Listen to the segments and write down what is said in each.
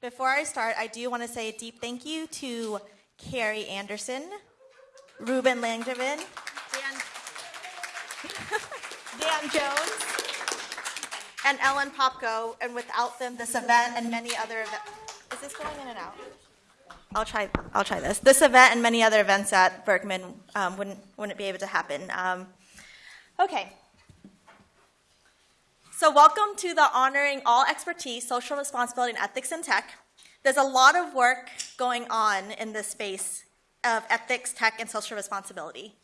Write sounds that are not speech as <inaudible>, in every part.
Before I start, I do want to say a deep thank you to Carrie Anderson, Ruben Langevin, Dan, <laughs> Dan Jones, and Ellen Popko. And without them, this event and many other events. Is this going in and out? I'll try. I'll try this. This event and many other events at Berkman um, wouldn't wouldn't be able to happen. Um, okay. So, welcome to the Honoring All Expertise, Social Responsibility, and Ethics in Tech. There's a lot of work going on in this space of ethics, tech, and social responsibility.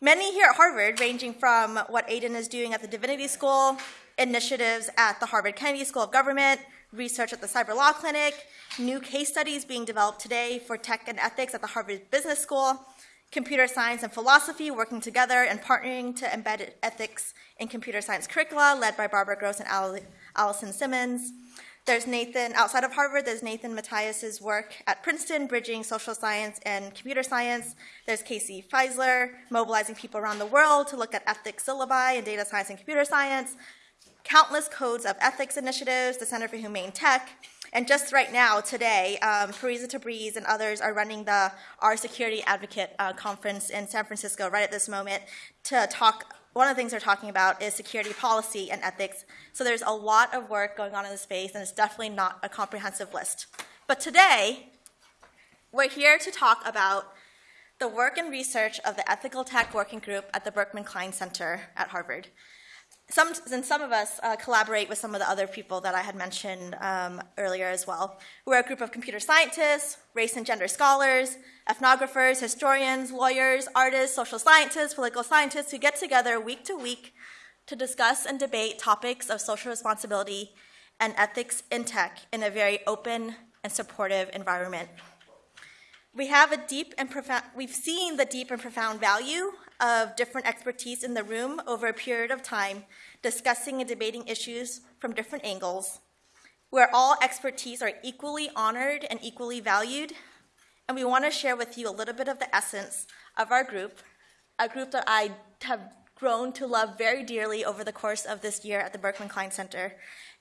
Many here at Harvard, ranging from what Aiden is doing at the Divinity School, initiatives at the Harvard Kennedy School of Government, research at the Cyber Law Clinic, new case studies being developed today for tech and ethics at the Harvard Business School, computer science and philosophy working together and partnering to embed ethics in computer science curricula, led by Barbara Grosz and Alison Simmons. There's Nathan, outside of Harvard, there's Nathan Matias's work at Princeton, bridging social science and computer science. There's Casey Fiesler, mobilizing people around the world to look at ethics syllabi and data science and computer science. Countless codes of ethics initiatives, the Center for Humane Tech, and just right now, today, um, Parisa Tabriz and others are running the Our Security Advocate uh, conference in San Francisco right at this moment to talk. One of the things they're talking about is security policy and ethics. So there's a lot of work going on in the space, and it's definitely not a comprehensive list. But today, we're here to talk about the work and research of the Ethical Tech Working Group at the Berkman Klein Center at Harvard some, and some of us uh, collaborate with some of the other people that I had mentioned um, earlier as well. We're a group of computer scientists, race and gender scholars, ethnographers, historians, lawyers, artists, social scientists, political scientists who get together week to week to discuss and debate topics of social responsibility and ethics in tech in a very open and supportive environment. We have a deep and profound, we've seen the deep and profound value of different expertise in the room over a period of time, discussing and debating issues from different angles, where all expertise are equally honored and equally valued. And we want to share with you a little bit of the essence of our group, a group that I have grown to love very dearly over the course of this year at the Berkman Klein Center,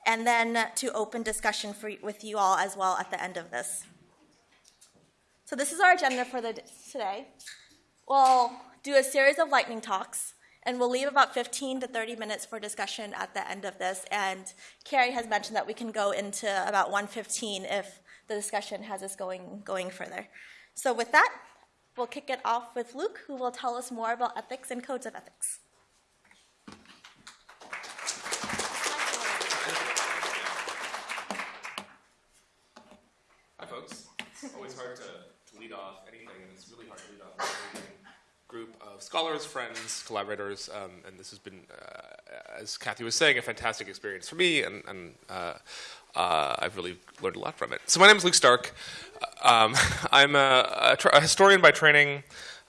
and then to open discussion for, with you all as well at the end of this. So this is our agenda for the today. We'll do a series of lightning talks, and we'll leave about 15 to 30 minutes for discussion at the end of this. And Carrie has mentioned that we can go into about 1:15 if the discussion has us going going further. So with that, we'll kick it off with Luke, who will tell us more about ethics and codes of ethics. Hi, folks. It's always hard to to lead off anything, and it's really hard to lead off group of scholars, friends, collaborators, um, and this has been, uh, as Kathy was saying, a fantastic experience for me, and, and uh, uh, I've really learned a lot from it. So my name is Luke Stark. Um, <laughs> I'm a, a, a, historian by training,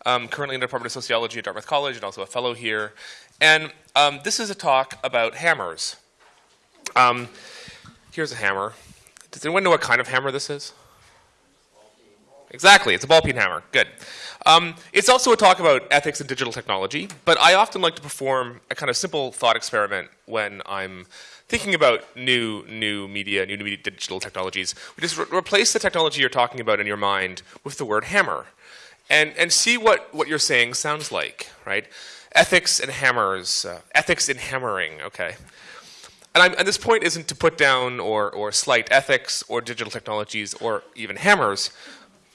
um, currently in the Department of Sociology at Dartmouth College, and also a fellow here. And um, this is a talk about hammers. Um, here's a hammer. Does anyone know what kind of hammer this is? Exactly, it's a ball peen hammer. Good. Um, it's also a talk about ethics and digital technology, but I often like to perform a kind of simple thought experiment when I'm thinking about new new media, new, new digital technologies. We just re replace the technology you're talking about in your mind with the word hammer, and and see what what you're saying sounds like. Right? Ethics and hammers. Uh, ethics in hammering. Okay. And, I'm, and, this point isn't to put down or, or slight ethics or digital technologies or even hammers,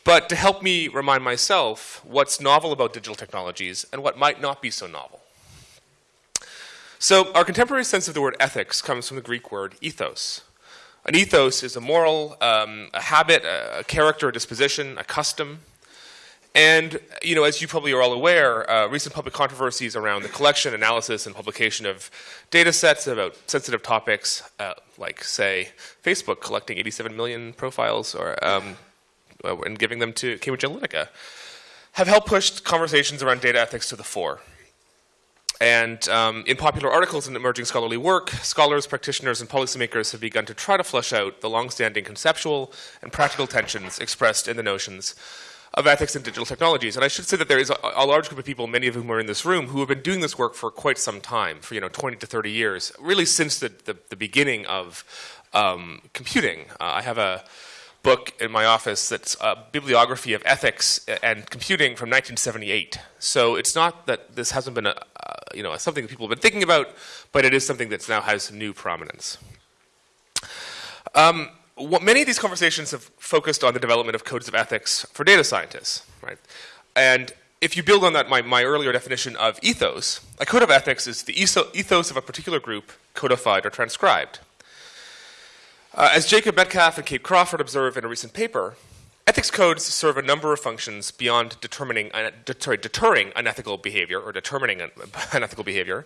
but to help me remind myself what's novel about digital technologies and what might not be so novel. So our contemporary sense of the word ethics comes from the Greek word ethos. An ethos is a moral, um, a habit, a, character, a disposition, a custom. And, you know, as you probably are all aware, uh, recent public controversies around the collection, analysis, and publication of data sets about sensitive topics, uh, like, say, Facebook collecting 87 million profiles, or um, uh, and giving them to Cambridge Analytica, have helped push conversations around data ethics to the fore. And um, in popular articles and emerging scholarly work, scholars, practitioners, and policymakers have begun to try to flesh out the longstanding conceptual and practical tensions expressed in the notions of ethics and digital technologies. And I should say that there is a, a, large group of people, many of whom are in this room, who have been doing this work for quite some time, for you know 20 to 30 years, really since the, the, the beginning of um, computing. Uh, I have a book in my office that's a bibliography of ethics and computing from 1978. So it's not that this hasn't been a, uh, you know something that people have been thinking about, but it is something that now has new prominence. Um, what, many of these conversations have focused on the development of codes of ethics for data scientists, right? And if you build on that, my, my earlier definition of ethos, a code of ethics is the ethos of a particular group codified or transcribed. Uh, as Jacob Metcalf and Kate Crawford observe in a recent paper, ethics codes serve a number of functions beyond determining, uh, deterring unethical behavior or determining <laughs> unethical behavior,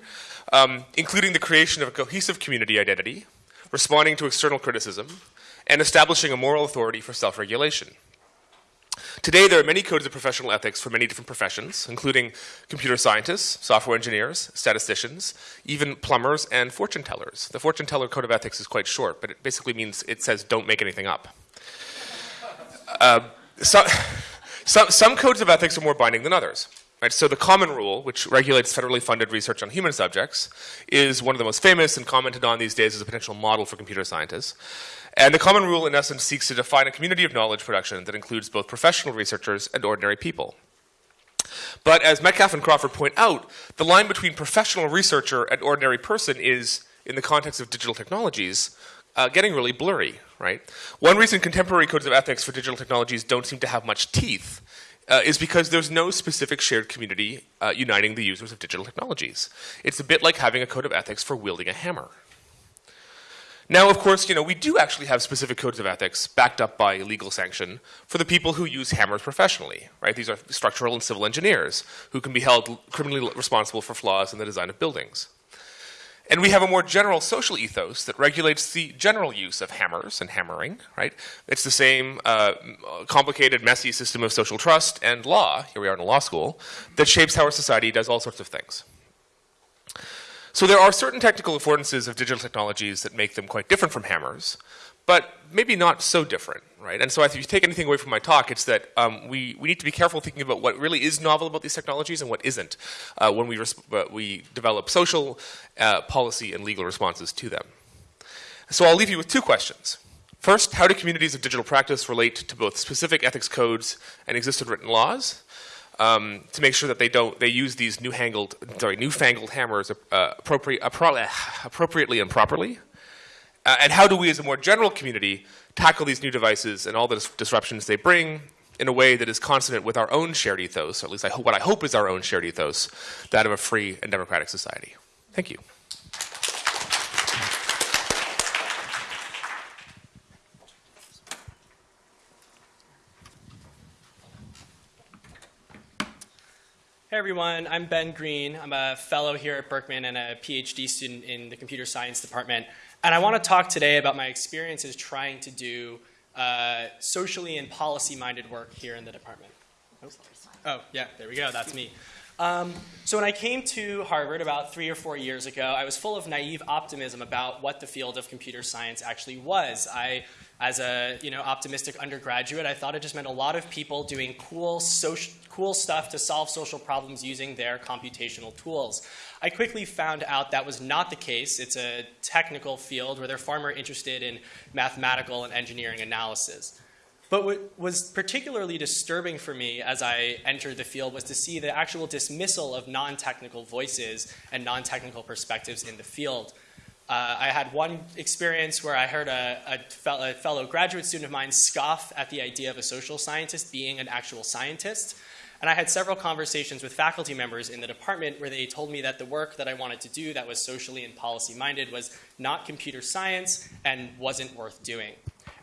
um, including the creation of a cohesive community identity, responding to external criticism, and establishing a moral authority for self-regulation. Today, there are many codes of professional ethics for many different professions, including computer scientists, software engineers, statisticians, even plumbers and fortune tellers. The fortune teller code of ethics is quite short, but it basically means it says don't make anything up. Uh, so, so, some codes of ethics are more binding than others. Right? So the Common Rule, which regulates federally funded research on human subjects, is one of the most famous and commented on these days as a potential model for computer scientists. And the Common Rule, in essence, seeks to define a community of knowledge production that includes both professional researchers and ordinary people. But as Metcalf and Crawford point out, the line between professional researcher and ordinary person is, in the context of digital technologies, uh, getting really blurry, right? One reason contemporary codes of ethics for digital technologies don't seem to have much teeth uh, is because there's no specific shared community uh, uniting the users of digital technologies. It's a bit like having a code of ethics for wielding a hammer. Now, of course, you know, we do actually have specific codes of ethics backed up by legal sanction for the people who use hammers professionally, right? These are structural and civil engineers who can be held criminally responsible for flaws in the design of buildings. And we have a more general social ethos that regulates the general use of hammers and hammering, right? It's the same uh, complicated, messy system of social trust and law, here we are in a law school, that shapes how our society does all sorts of things. So there are certain technical affordances of digital technologies that make them quite different from hammers, but maybe not so different, right? And so if you take anything away from my talk, it's that um, we, we need to be careful thinking about what really is novel about these technologies and what isn't uh, when we, uh, we develop social, uh, policy, and legal responses to them. So I'll leave you with two questions. First, how do communities of digital practice relate to both specific ethics codes and existing written laws? Um, to make sure that they don't they use these new-hangled sorry newfangled hammers uh, appropriate, appropriately and properly. Uh, and how do we, as a more general community, tackle these new devices and all the dis disruptions they bring in a way that is consonant with our own shared ethos, or at least I what I hope is our own shared ethos, that of a free and democratic society. Thank you. Hey everyone, I'm Ben Green. I'm a fellow here at Berkman and a PhD student in the computer science department. And I want to talk today about my experiences trying to do uh, socially and policy-minded work here in the department. Oh, yeah, there we go, that's me. Um, so when I came to Harvard about three or four years ago, I was full of naive optimism about what the field of computer science actually was. I as a you know optimistic undergraduate, I thought it just meant a lot of people doing cool social, cool stuff to solve social problems using their computational tools. I quickly found out that was not the case. It's a technical field where they're far more interested in mathematical and engineering analysis. But what was particularly disturbing for me as I entered the field was to see the actual dismissal of non-technical voices and non-technical perspectives in the field. Uh, I had one experience where I heard a, a, fellow, a, fellow graduate student of mine scoff at the idea of a social scientist being an actual scientist. And I had several conversations with faculty members in the department where they told me that the work that I wanted to do that was socially and policy minded was not computer science and wasn't worth doing.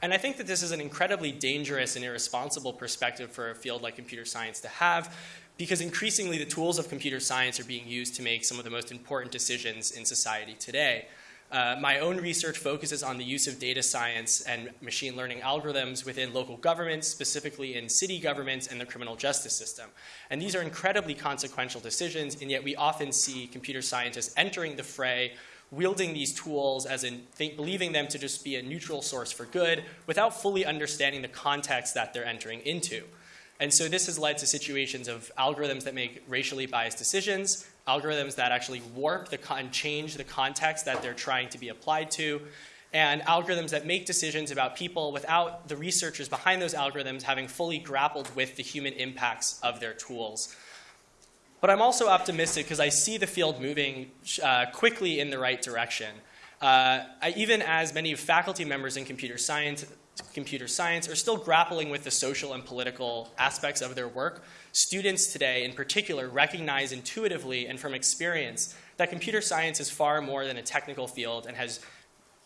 And I think that this is an incredibly dangerous and irresponsible perspective for a field like computer science to have because increasingly the tools of computer science are being used to make some of the most important decisions in society today. Uh, my own research focuses on the use of data science and machine learning algorithms within local governments, specifically in city governments and the criminal justice system. And these are incredibly consequential decisions, and yet we often see computer scientists entering the fray wielding these tools as in think, believing them to just be a neutral source for good without fully understanding the context that they're entering into. And so this has led to situations of algorithms that make racially biased decisions, algorithms that actually warp the con- change the context that they're trying to be applied to, and algorithms that make decisions about people without the researchers behind those algorithms having fully grappled with the human impacts of their tools. But I'm also optimistic because I see the field moving uh, quickly in the right direction. Uh, I, even as many faculty members in computer science, computer science are still grappling with the social and political aspects of their work, students today in particular recognize intuitively and from experience that computer science is far more than a technical field and has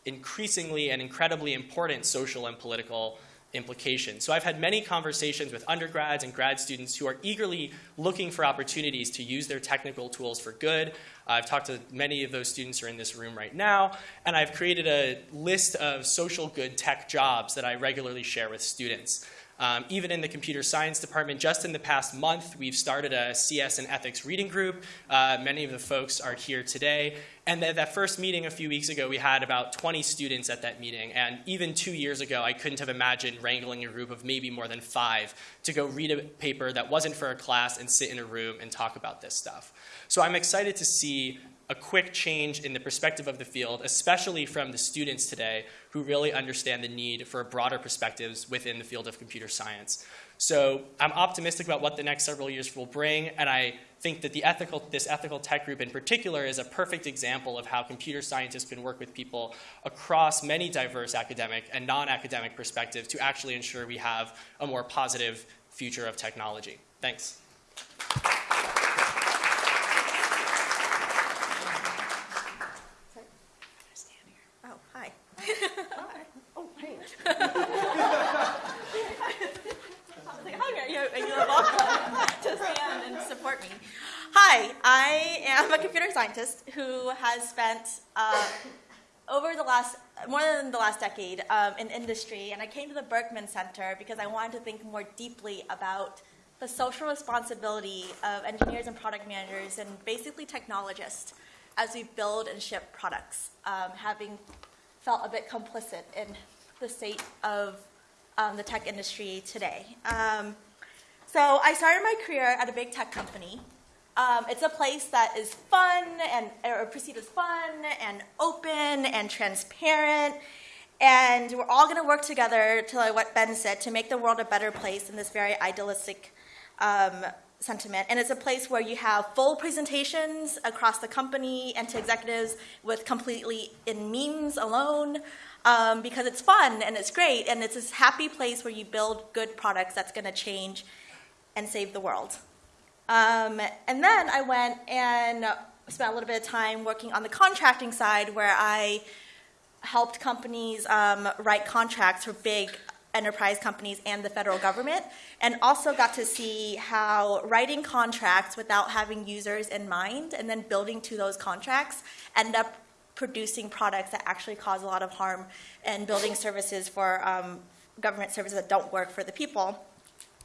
increasingly and incredibly important social and political implications. So I've had many conversations with undergrads and grad students who are eagerly looking for opportunities to use their technical tools for good. I've talked to many of those students who are in this room right now, and I've created a list of social good tech jobs that I regularly share with students. Um, even in the computer science department, just in the past month, we've started a CS and ethics reading group. Uh, many of the folks are here today. And at that first meeting a few weeks ago, we had about 20 students at that meeting. And even two years ago, I couldn't have imagined wrangling a group of maybe more than five to go read a paper that wasn't for a class and sit in a room and talk about this stuff. So I'm excited to see a quick change in the perspective of the field, especially from the students today who really understand the need for broader perspectives within the field of computer science. So I'm optimistic about what the next several years will bring, and I think that the ethical, this ethical tech group in particular is a perfect example of how computer scientists can work with people across many diverse academic and non-academic perspectives to actually ensure we have a more positive future of technology. Thanks. Oh, hi. Oh, hey. I was like, hi, you, you are welcome to stand and support me. Hi, I am a computer scientist who has spent uh, over the last, more than the last decade um, in industry, and I came to the Berkman Center because I wanted to think more deeply about the social responsibility of engineers and product managers and basically technologists as we build and ship products, um, having felt a bit complicit in the state of um, the tech industry today. Um, so I started my career at a big tech company. Um, it's a place that is fun and or perceived as fun and open and transparent. And we're all going to work together, to like what Ben said, to make the world a better place in this very idealistic um, sentiment. And it's a place where you have full presentations across the company and to executives with completely in memes alone um, because it's fun and it's great. And it's this happy place where you build good products that's going to change and save the world. Um, and then I went and spent a little bit of time working on the contracting side where I helped companies um, write contracts for big enterprise companies and the federal government, and also got to see how writing contracts without having users in mind and then building to those contracts end up producing products that actually cause a lot of harm and building services for um, government services that don't work for the people.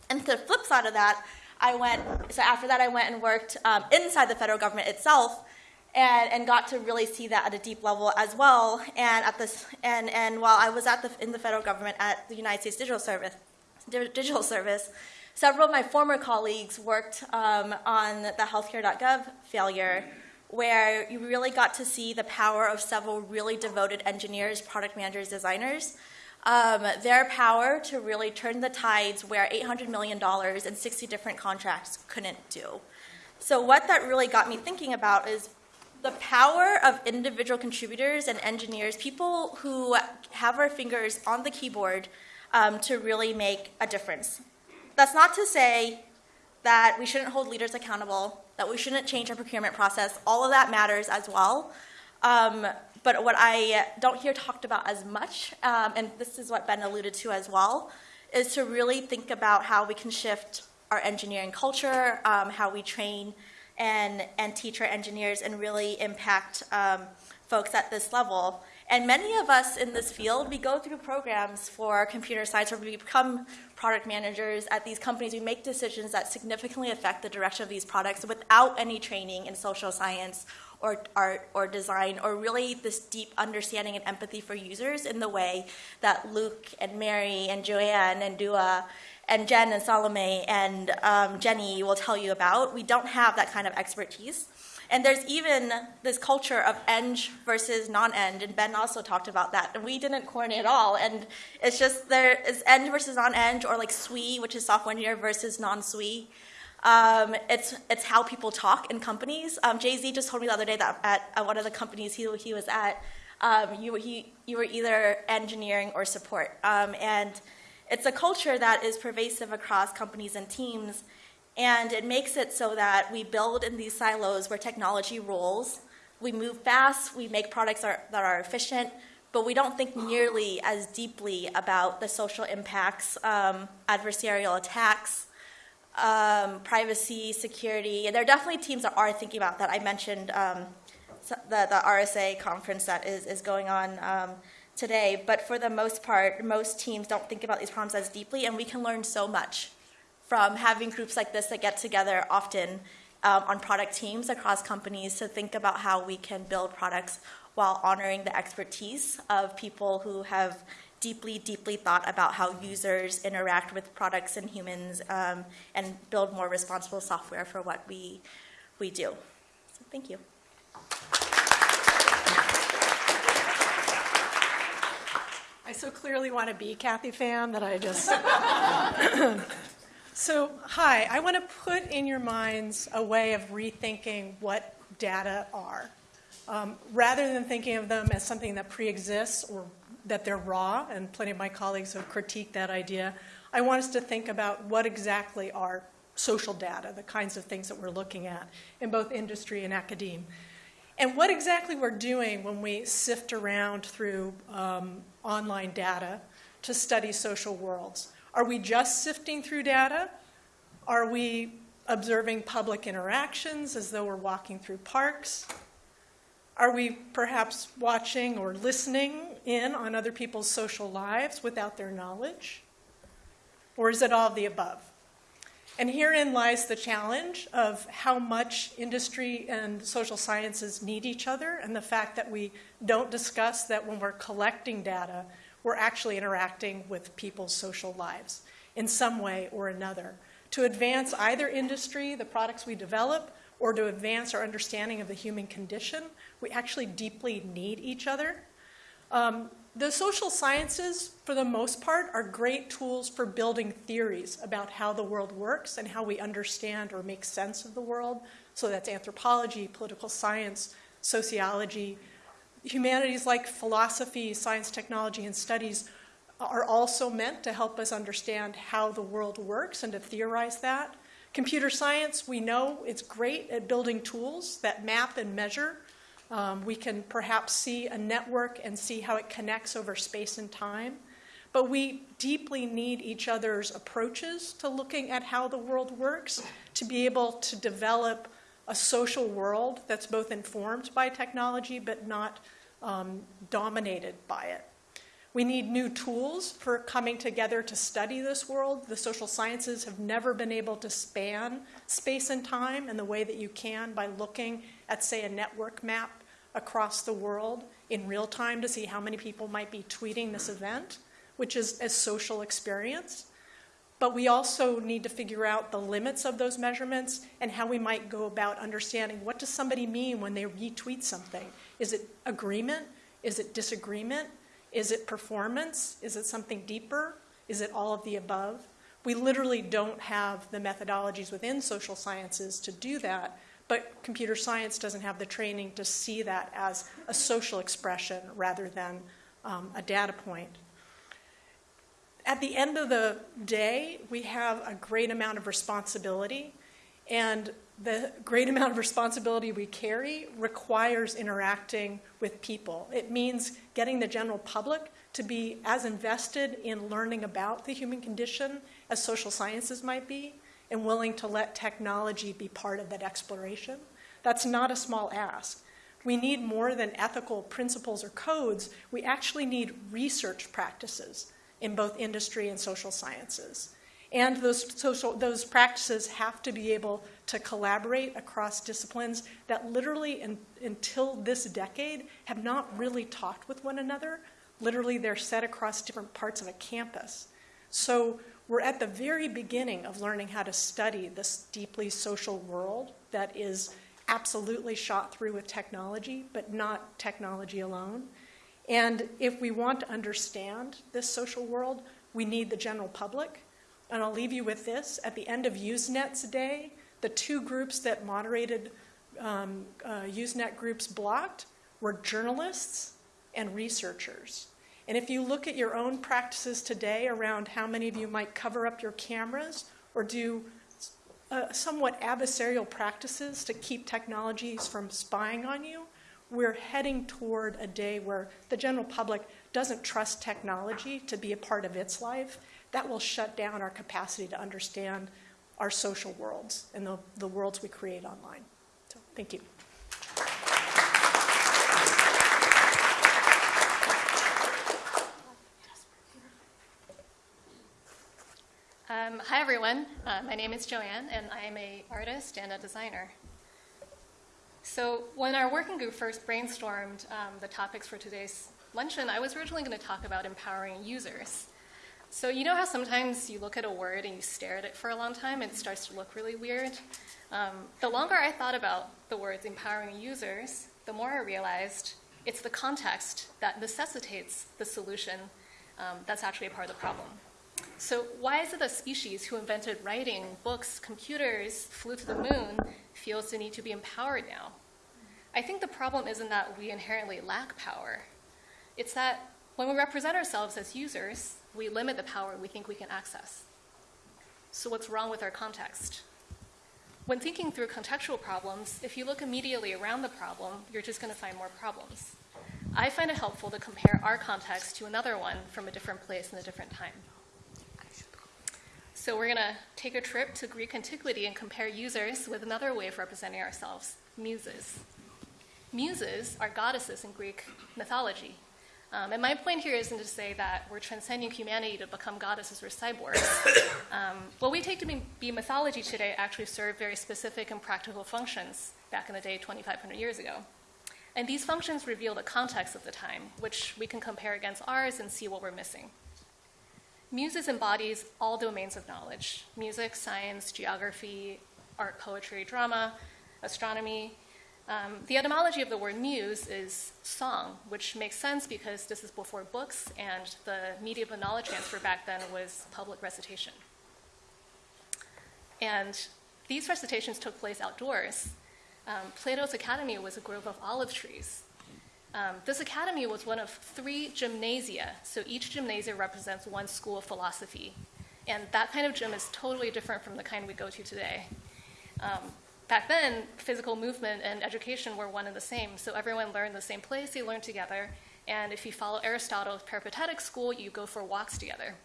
And the flip side of that, I went, so after that, I went and worked um, inside the federal government itself and, and got to really see that at a deep level as well. And at this, and, and while I was at the, in the federal government at the United States Digital Service, Digital Service, several of my former colleagues worked um, on the healthcare.gov failure, where you really got to see the power of several really devoted engineers, product managers, designers. Um, their power to really turn the tides where $800 million and 60 different contracts couldn't do. So, what that really got me thinking about is the power of individual contributors and engineers, people who have our fingers on the keyboard um, to really make a difference. That's not to say that we shouldn't hold leaders accountable, that we shouldn't change our procurement process. All of that matters as well. Um, but what I don't hear talked about as much, um, and this is what Ben alluded to as well, is to really think about how we can shift our engineering culture, um, how we train and, and teach our engineers and really impact um, folks at this level. And many of us in this field, we go through programs for computer science where we become product managers at these companies. We make decisions that significantly affect the direction of these products without any training in social science or art or design or really this deep understanding and empathy for users in the way that Luke and Mary and Joanne and Doaa and Jen and Salome and um, Jenny will tell you about. We don't have that kind of expertise. And there's even this culture of eng versus non-eng, and Ben also talked about that. And we didn't coordinate at all. And it's just there is eng versus non-eng, or like SWE, which is software engineer versus non-SWE. Um, it's it's how people talk in companies. Um, Jay Z just told me the other day that at, at one of the companies he he was at, um, you he you were either engineering or support, um, and it's a culture that is pervasive across companies and teams. And it makes it so that we build in these silos where technology rules. We move fast, we make products are, that are efficient, but we don't think nearly as deeply about the social impacts, um, adversarial attacks, um, privacy, security. And there are definitely teams that are thinking about that. I mentioned um, the, the RSA conference that is, is going on um, today, but for the most part, most teams don't think about these problems as deeply, and we can learn so much from having groups like this that get together often um, on product teams across companies to think about how we can build products while honoring the expertise of people who have deeply, deeply thought about how users interact with products and humans um, and build more responsible software for what we, we do. So thank you. I so clearly want to be Kathy Pham that I just. <laughs> so, hi, I want to put in your minds a way of rethinking what data are. Um, rather than thinking of them as something that pre exists or that they're raw, and plenty of my colleagues have critiqued that idea, I want us to think about what exactly are social data, the kinds of things that we're looking at in both industry and academia. And what exactly we're doing when we sift around through um, online data to study social worlds. Are we just sifting through data? Are we observing public interactions as though we're walking through parks? Are we perhaps watching or listening in on other people's social lives without their knowledge? Or is it all of the above? And herein lies the challenge of how much industry and social sciences need each other, and the fact that we don't discuss that when we're collecting data, we're actually interacting with people's social lives in some way or another. To advance either industry, the products we develop, or to advance our understanding of the human condition, we actually deeply need each other. Um, the social sciences, for the most part, are great tools for building theories about how the world works and how we understand or make sense of the world. So that's anthropology, political science, sociology. Humanities like philosophy, science, technology, and studies are also meant to help us understand how the world works and to theorize that. Computer science, we know it's great at building tools that map and measure um, we can perhaps see a network and see how it connects over space and time. But we deeply need each other's approaches to looking at how the world works to be able to develop a social world that's both informed by technology but not um, dominated by it. We need new tools for coming together to study this world. The social sciences have never been able to span space and time in the way that you can by looking at, say, a network map across the world in real time to see how many people might be tweeting this event, which is a social experience. But we also need to figure out the limits of those measurements and how we might go about understanding what does somebody mean when they retweet something? Is it agreement? Is it disagreement? Is it performance? Is it something deeper? Is it all of the above? We literally don't have the methodologies within social sciences to do that, but computer science doesn't have the training to see that as a social expression rather than um, a data point. At the end of the day, we have a great amount of responsibility, and the great amount of responsibility we carry requires interacting with people. It means getting the general public to be as invested in learning about the human condition as social sciences might be, and willing to let technology be part of that exploration. That's not a small ask. We need more than ethical principles or codes. We actually need research practices in both industry and social sciences. And those, social, those practices have to be able to collaborate across disciplines that literally, in, until this decade, have not really talked with one another. Literally, they're set across different parts of a campus. So we're at the very beginning of learning how to study this deeply social world that is absolutely shot through with technology, but not technology alone. And if we want to understand this social world, we need the general public. And I'll leave you with this. At the end of Usenet's day, the two groups that moderated um, uh, Usenet groups blocked were journalists and researchers. And if you look at your own practices today around how many of you might cover up your cameras or do uh, somewhat adversarial practices to keep technologies from spying on you, we're heading toward a day where the general public doesn't trust technology to be a part of its life. That will shut down our capacity to understand our social worlds and the, the worlds we create online. So, thank you. Um, hi everyone, uh, my name is Joanne and I am a artist and a designer. So when our working group first brainstormed um, the topics for today's luncheon, I was originally going to talk about empowering users. So you know how sometimes you look at a word and you stare at it for a long time and it starts to look really weird? Um, the longer I thought about the words empowering users, the more I realized it's the context that necessitates the solution um, that's actually a part of the problem. So why is it that species who invented writing, books, computers, flew to the moon, feels the need to be empowered now? I think the problem isn't that we inherently lack power. It's that when we represent ourselves as users, we limit the power we think we can access. So what's wrong with our context? When thinking through contextual problems, if you look immediately around the problem, you're just going to find more problems. I find it helpful to compare our context to another one from a different place and a different time. So we're going to take a trip to Greek antiquity and compare users with another way of representing ourselves, muses. Muses are goddesses in Greek mythology. Um, and my point here isn't to say that we're transcending humanity to become goddesses or cyborgs. <coughs> um, what we take to be, be mythology today actually served very specific and practical functions back in the day 2,500 years ago. And these functions reveal the context of the time, which we can compare against ours and see what we're missing. Muses embodies all domains of knowledge music, science, geography, art, poetry, drama, astronomy. Um, the etymology of the word muse is song, which makes sense because this is before books, and the medium of knowledge transfer back then was public recitation. And these recitations took place outdoors. Um, Plato's Academy was a grove of olive trees, um, this academy was one of three gymnasia, so each gymnasia represents one school of philosophy. And that kind of gym is totally different from the kind we go to today. Um, back then, physical movement and education were one and the same, so everyone learned the same place, they learned together. And if you follow Aristotle's peripatetic school, you go for walks together.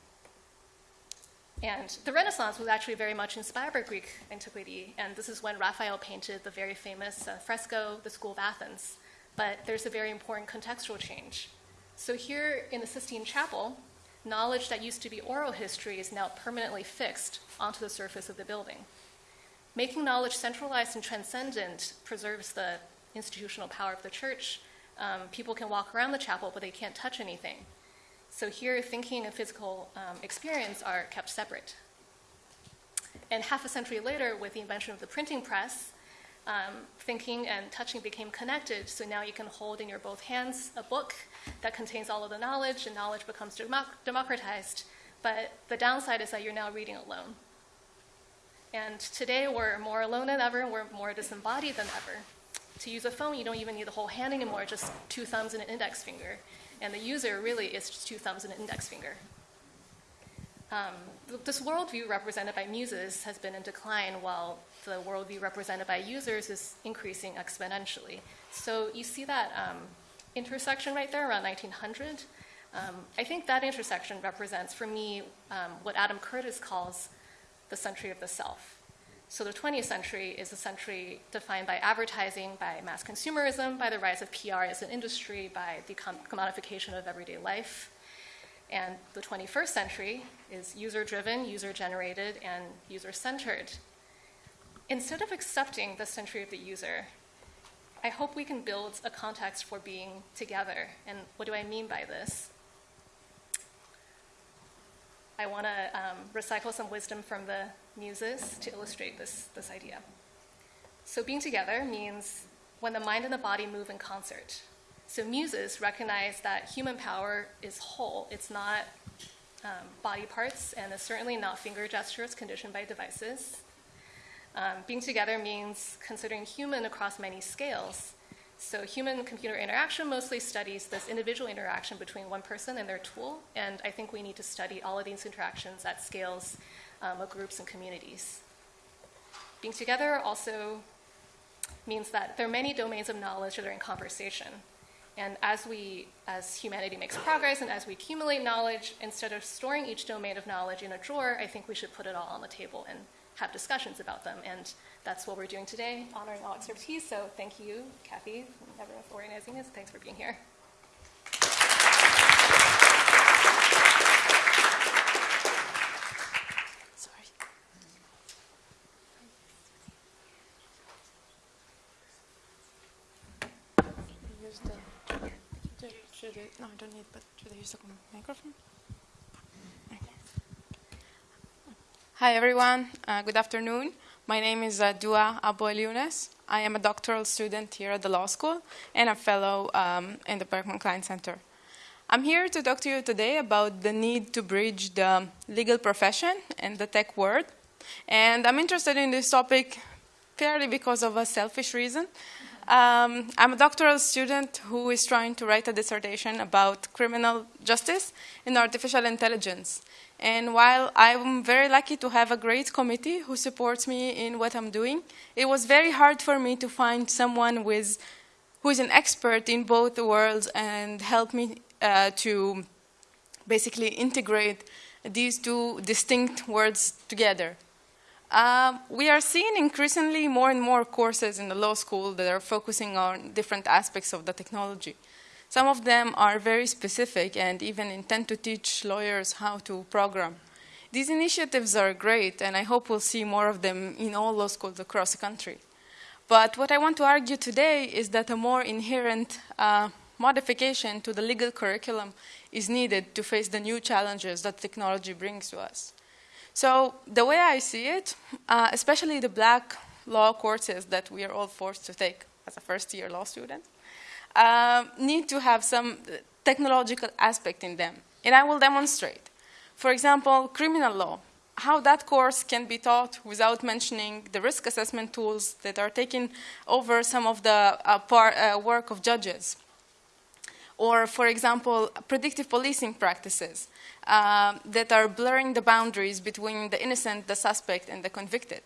And the Renaissance was actually very much inspired by Greek antiquity, and this is when Raphael painted the very famous uh, fresco, The School of Athens but there's a very important contextual change. So here in the Sistine Chapel, knowledge that used to be oral history is now permanently fixed onto the surface of the building. Making knowledge centralized and transcendent preserves the institutional power of the church. Um, people can walk around the chapel, but they can't touch anything. So here, thinking and physical um, experience are kept separate. And half a century later, with the invention of the printing press, um, thinking and touching became connected. So now you can hold in your both hands a book that contains all of the knowledge, and knowledge becomes democ- democratized. But the downside is that you're now reading alone. And today we're more alone than ever, we're more disembodied than ever. To use a phone, you don't even need the whole hand anymore, just two thumbs and an index finger. And the user really is just two thumbs and an index finger. Um, this worldview represented by muses has been in decline while the worldview represented by users is increasing exponentially. So you see that um, intersection right there around 1900. Um, I think that intersection represents, for me, um, what Adam Curtis calls the century of the self. So the 20th century is a century defined by advertising, by mass consumerism, by the rise of PR as an industry, by the commodification of everyday life. And the 21st century is user driven, user generated, and user centered. Instead of accepting the century of the user, I hope we can build a context for being together. And what do I mean by this? I want to um, recycle some wisdom from the muses to illustrate this, this idea. So, being together means when the mind and the body move in concert. So, muses recognize that human power is whole, it's not um, body parts, and it's certainly not finger gestures conditioned by devices. Um, being together means considering human across many scales. So, human computer interaction mostly studies this individual interaction between one person and their tool, and I think we need to study all of these interactions at scales um, of groups and communities. Being together also means that there are many domains of knowledge that are in conversation. And as we, as humanity makes progress and as we accumulate knowledge, instead of storing each domain of knowledge in a drawer, I think we should put it all on the table and have discussions about them. And that's what we're doing today, honoring all expertise. So thank you, Kathy, everyone for organizing this. Thanks for being here. Sorry. use the, should I, no, I don't need, but should I use the microphone? Hi everyone, uh, good afternoon. My name is uh, Doaa Abu Elyounes. I am a doctoral student here at the law school and a fellow um, in the Berkman Klein Center. I'm here to talk to you today about the need to bridge the legal profession and the tech world. And I'm interested in this topic purely because of a selfish reason. Um, I'm a doctoral student who is trying to write a dissertation about criminal justice and artificial intelligence. And while I'm very lucky to have a great committee who supports me in what I'm doing, it was very hard for me to find someone with, who is an expert in both the worlds and help me uh, to basically integrate these two distinct worlds together. Um, we are seeing increasingly more and more courses in the law school that are focusing on different aspects of the technology. Some of them are very specific and even intend to teach lawyers how to program. These initiatives are great, and I hope we'll see more of them in all law schools across the country. But what I want to argue today is that a more inherent uh, modification to the legal curriculum is needed to face the new challenges that technology brings to us. So the way I see it, uh, especially the black law courses that we are all forced to take as a first-year law student, uh, need to have some technological aspect in them. And I will demonstrate. For example, criminal law, how that course can be taught without mentioning the risk assessment tools that are taking over some of the uh, uh, work of judges. Or, for example, predictive policing practices uh, that are blurring the boundaries between the innocent, the suspect, and the convicted.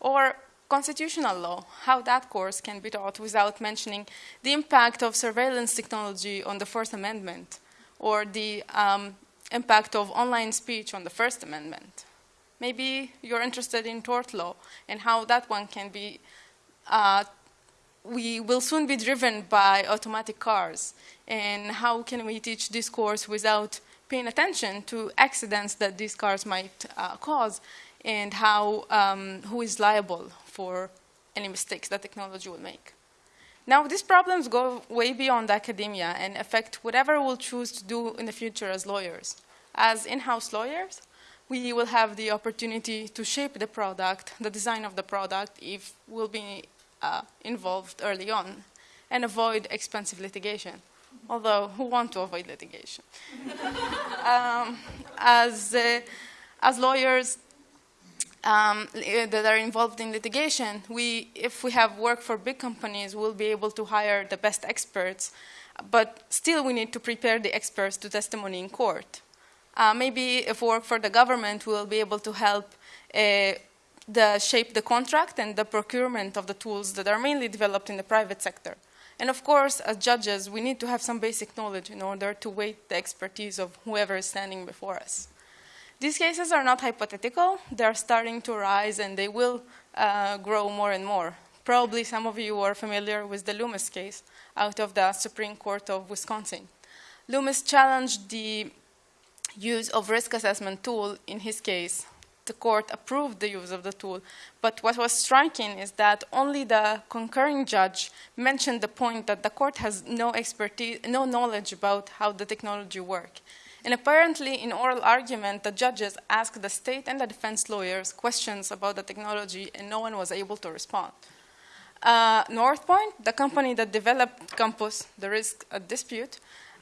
Or constitutional law, how that course can be taught without mentioning the impact of surveillance technology on the Fourth Amendment, or the um, impact of online speech on the First Amendment. Maybe you're interested in tort law and how that one can be, uh, we will soon be driven by automatic cars, and how can we teach this course without paying attention to accidents that these cars might uh, cause, and how, um, who is liable for any mistakes that technology will make. Now, these problems go way beyond academia and affect whatever we'll choose to do in the future as lawyers. As in-house lawyers, we will have the opportunity to shape the product, the design of the product, if we'll be uh, involved early on, and avoid expensive litigation. Although, who want to avoid litigation? <laughs> um, as, uh, as lawyers, um, that are involved in litigation, we, if we have work for big companies, we'll be able to hire the best experts, but still we need to prepare the experts to testimony in court. Uh, maybe if we work for the government, we'll be able to help uh, the shape the contract and the procurement of the tools that are mainly developed in the private sector. And of course, as judges, we need to have some basic knowledge in order to weight the expertise of whoever is standing before us. These cases are not hypothetical. They're starting to rise and they will uh, grow more and more. Probably some of you are familiar with the Loomis case out of the Supreme Court of Wisconsin. Loomis challenged the use of risk assessment tool in his case. The court approved the use of the tool, but what was striking is that only the concurring judge mentioned the point that the court has no expertise, no knowledge about how the technology works And apparently, in oral argument, the judges asked the state and the defense lawyers questions about the technology, and no one was able to respond. Uh, Northpointe, the company that developed COMPAS, the risk at dispute,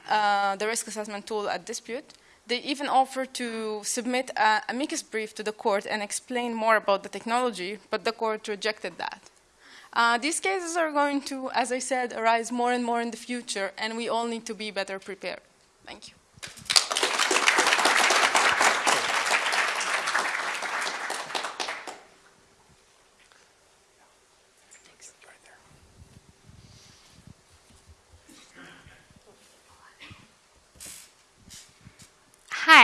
uh, the risk assessment tool at dispute, they even offered to submit a amicus brief to the court and explain more about the technology, but the court rejected that. Uh, these cases are going to, as I said, arise more and more in the future, and we all need to be better prepared. Thank you.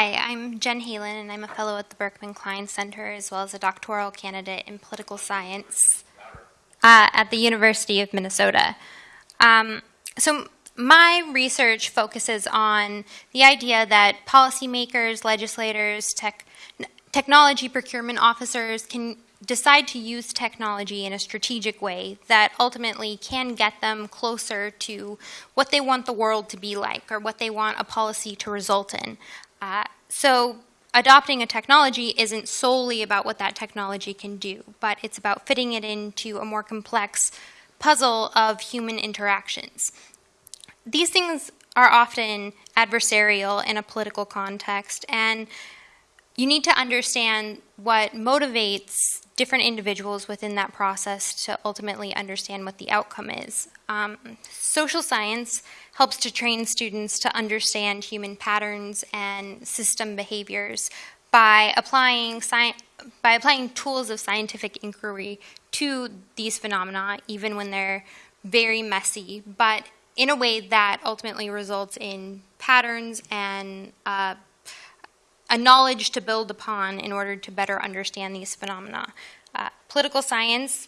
Hi, I'm Jen Halen, and I'm a fellow at the Berkman Klein Center as well as a doctoral candidate in political science uh, at the University of Minnesota. Um, so, my research focuses on the idea that policymakers, legislators, tech, technology procurement officers can decide to use technology in a strategic way that ultimately can get them closer to what they want the world to be like or what they want a policy to result in. Uh, so adopting a technology isn't solely about what that technology can do, but it's about fitting it into a more complex puzzle of human interactions. These things are often adversarial in a political context, and you need to understand what motivates different individuals within that process to ultimately understand what the outcome is. Um, social science helps to train students to understand human patterns and system behaviors by applying by applying tools of scientific inquiry to these phenomena, even when they're very messy, but in a way that ultimately results in patterns and uh, a knowledge to build upon in order to better understand these phenomena. Uh, political science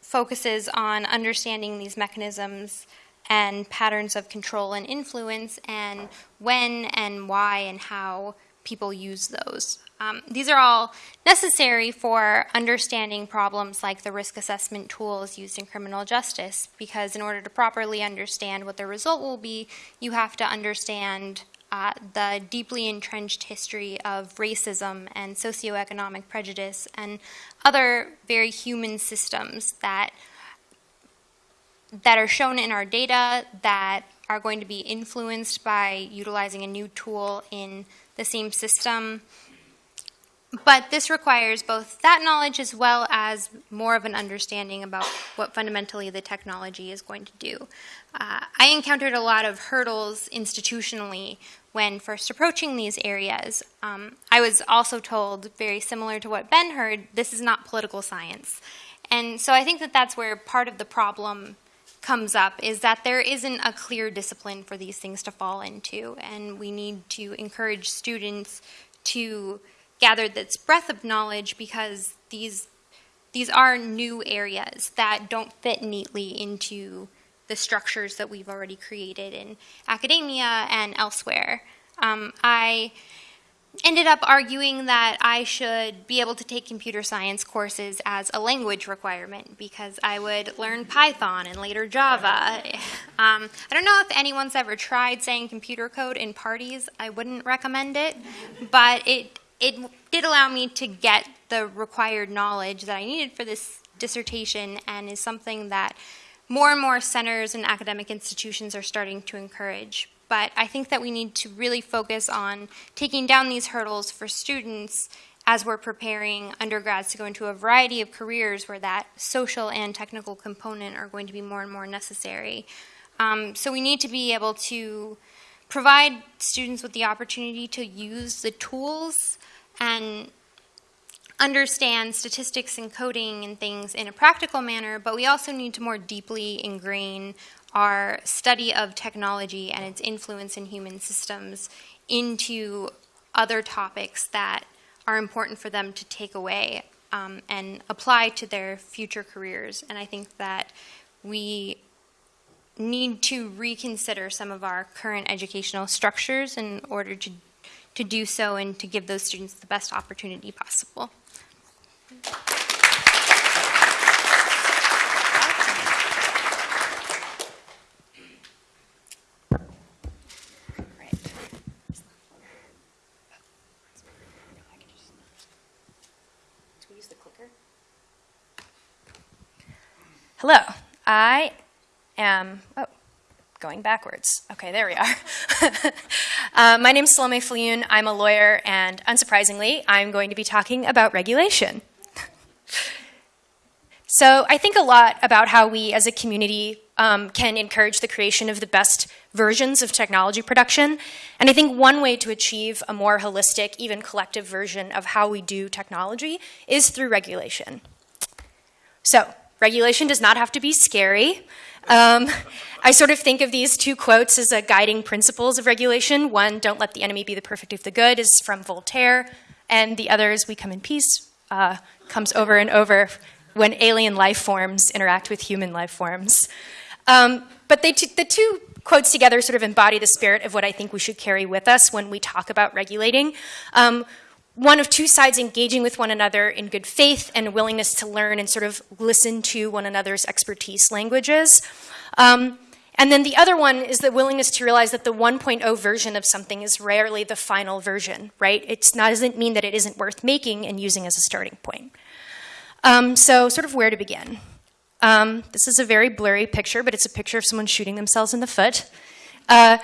focuses on understanding these mechanisms and patterns of control and influence and when and why and how people use those. Um, these are all necessary for understanding problems like the risk assessment tools used in criminal justice, because in order to properly understand what the result will be, you have to understand the deeply entrenched history of racism and socioeconomic prejudice and other very human systems that that are shown in our data that are going to be influenced by utilizing a new tool in the same system. But this requires both that knowledge as well as more of an understanding about what fundamentally the technology is going to do. Uh, I encountered a lot of hurdles institutionally when first approaching these areas. Um, I was also told, very similar to what Ben heard, this is not political science. And so I think that that's where part of the problem comes up is that there isn't a clear discipline for these things to fall into, and we need to encourage students to gather this breadth of knowledge because these these are new areas that don't fit neatly into the structures that we've already created in academia and elsewhere. Um, I ended up arguing that I should be able to take computer science courses as a language requirement because I would learn Python and later Java. <laughs> Um, I don't know if anyone's ever tried saying computer code in parties. I wouldn't recommend it, but it it did allow me to get the required knowledge that I needed for this dissertation and is something that more and more centers and academic institutions are starting to encourage. But I think that we need to really focus on taking down these hurdles for students as we're preparing undergrads to go into a variety of careers where that social and technical component are going to be more and more necessary. Um, so we need to be able to provide students with the opportunity to use the tools and understand statistics and coding and things in a practical manner, but we also need to more deeply ingrain our study of technology and its influence in human systems into other topics that are important for them to take away um, and apply to their future careers. And I think that we need to reconsider some of our current educational structures in order to, to do so and to give those students the best opportunity possible. Hello, I am, oh, going backwards. Okay, there we are. <laughs> uh, my name is Salome Viljoen. I'm a lawyer, and unsurprisingly, I'm going to be talking about regulation so I think a lot about how we as a community um, can encourage the creation of the best versions of technology production. And I think one way to achieve a more holistic, even collective version of how we do technology is through regulation. So, regulation does not have to be scary. Um, I sort of think of these two quotes as a guiding principles of regulation. One, don't let the enemy be the perfect of the good, is from Voltaire, and the other is we come in peace, uh, comes over and over when alien life forms interact with human life forms. Um, but they the two quotes together sort of embody the spirit of what I think we should carry with us when we talk about regulating. Um, one of two sides engaging with one another in good faith and willingness to learn and sort of listen to one another's expertise languages. Um, and then the other one is the willingness to realize that the 1.0 version of something is rarely the final version, right? It doesn't mean that it isn't worth making and using as a starting point. Um, so sort of where to begin. Um, this is a very blurry picture, but it's a picture of someone shooting themselves in the foot. Uh,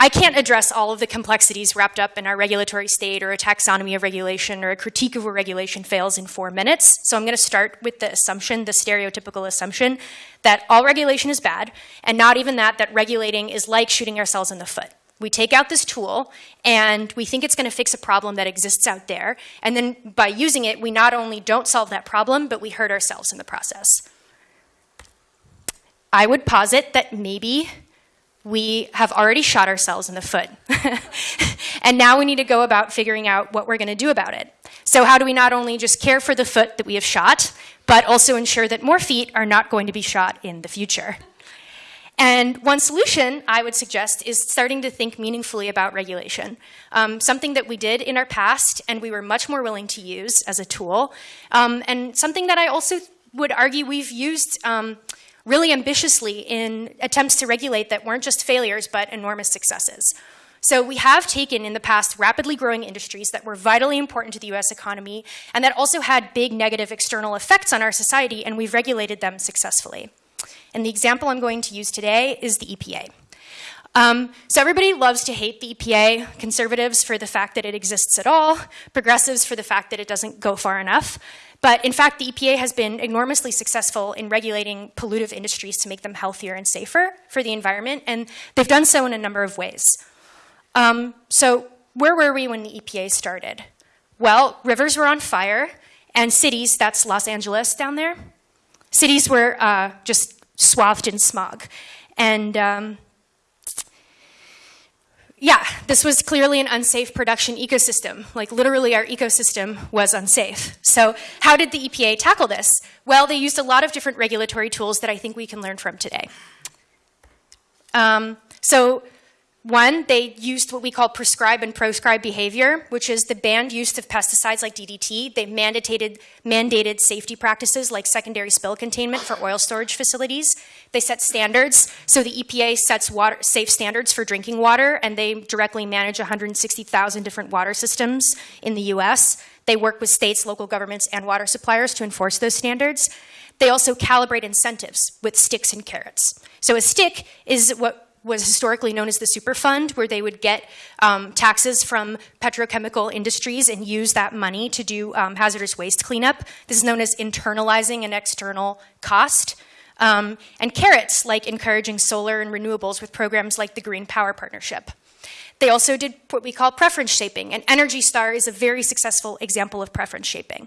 I can't address all of the complexities wrapped up in our regulatory state or a taxonomy of regulation or a critique of where regulation fails in four minutes. So I'm going to start with the assumption, the stereotypical assumption, that all regulation is bad, and not even that, that regulating is like shooting ourselves in the foot. We take out this tool and we think it's going to fix a problem that exists out there. And then by using it, we not only don't solve that problem, but we hurt ourselves in the process. I would posit that maybe we have already shot ourselves in the foot. <laughs> and now we need to go about figuring out what we're going to do about it. So, how do we not only just care for the foot that we have shot, but also ensure that more feet are not going to be shot in the future? And one solution I would suggest is starting to think meaningfully about regulation. Um, something that we did in our past and we were much more willing to use as a tool, um, and something that I also would argue we've used um, really ambitiously in attempts to regulate that weren't just failures but enormous successes. So we have taken in the past rapidly growing industries that were vitally important to the US economy and that also had big negative external effects on our society, and we've regulated them successfully. And the example I'm going to use today is the EPA. Um, so everybody loves to hate the EPA, conservatives for the fact that it exists at all, progressives for the fact that it doesn't go far enough. But in fact, the EPA has been enormously successful in regulating pollutive industries to make them healthier and safer for the environment, and they've done so in a number of ways. Um, so where were we when the EPA started? Well, rivers were on fire, and cities, that's Los Angeles down there, cities were uh, just swathed in smog. And um, yeah, this was clearly an unsafe production ecosystem. Like literally our ecosystem was unsafe. So how did the EPA tackle this? Well, they used a lot of different regulatory tools that I think we can learn from today. Um, so one, they used what we call prescribe and proscribe behavior, which is the banned use of pesticides like DDT. They mandated, mandated safety practices like secondary spill containment for oil storage facilities. They set standards. So the EPA sets water, safe standards for drinking water, and they directly manage 160,000 different water systems in the US. They work with states, local governments, and water suppliers to enforce those standards. They also calibrate incentives with sticks and carrots. So a stick is what was historically known as the Superfund, where they would get um, taxes from petrochemical industries and use that money to do um, hazardous waste cleanup. This is known as internalizing an external cost. Um, and carrots, like encouraging solar and renewables with programs like the Green Power Partnership. They also did what we call preference shaping, and Energy Star is a very successful example of preference shaping.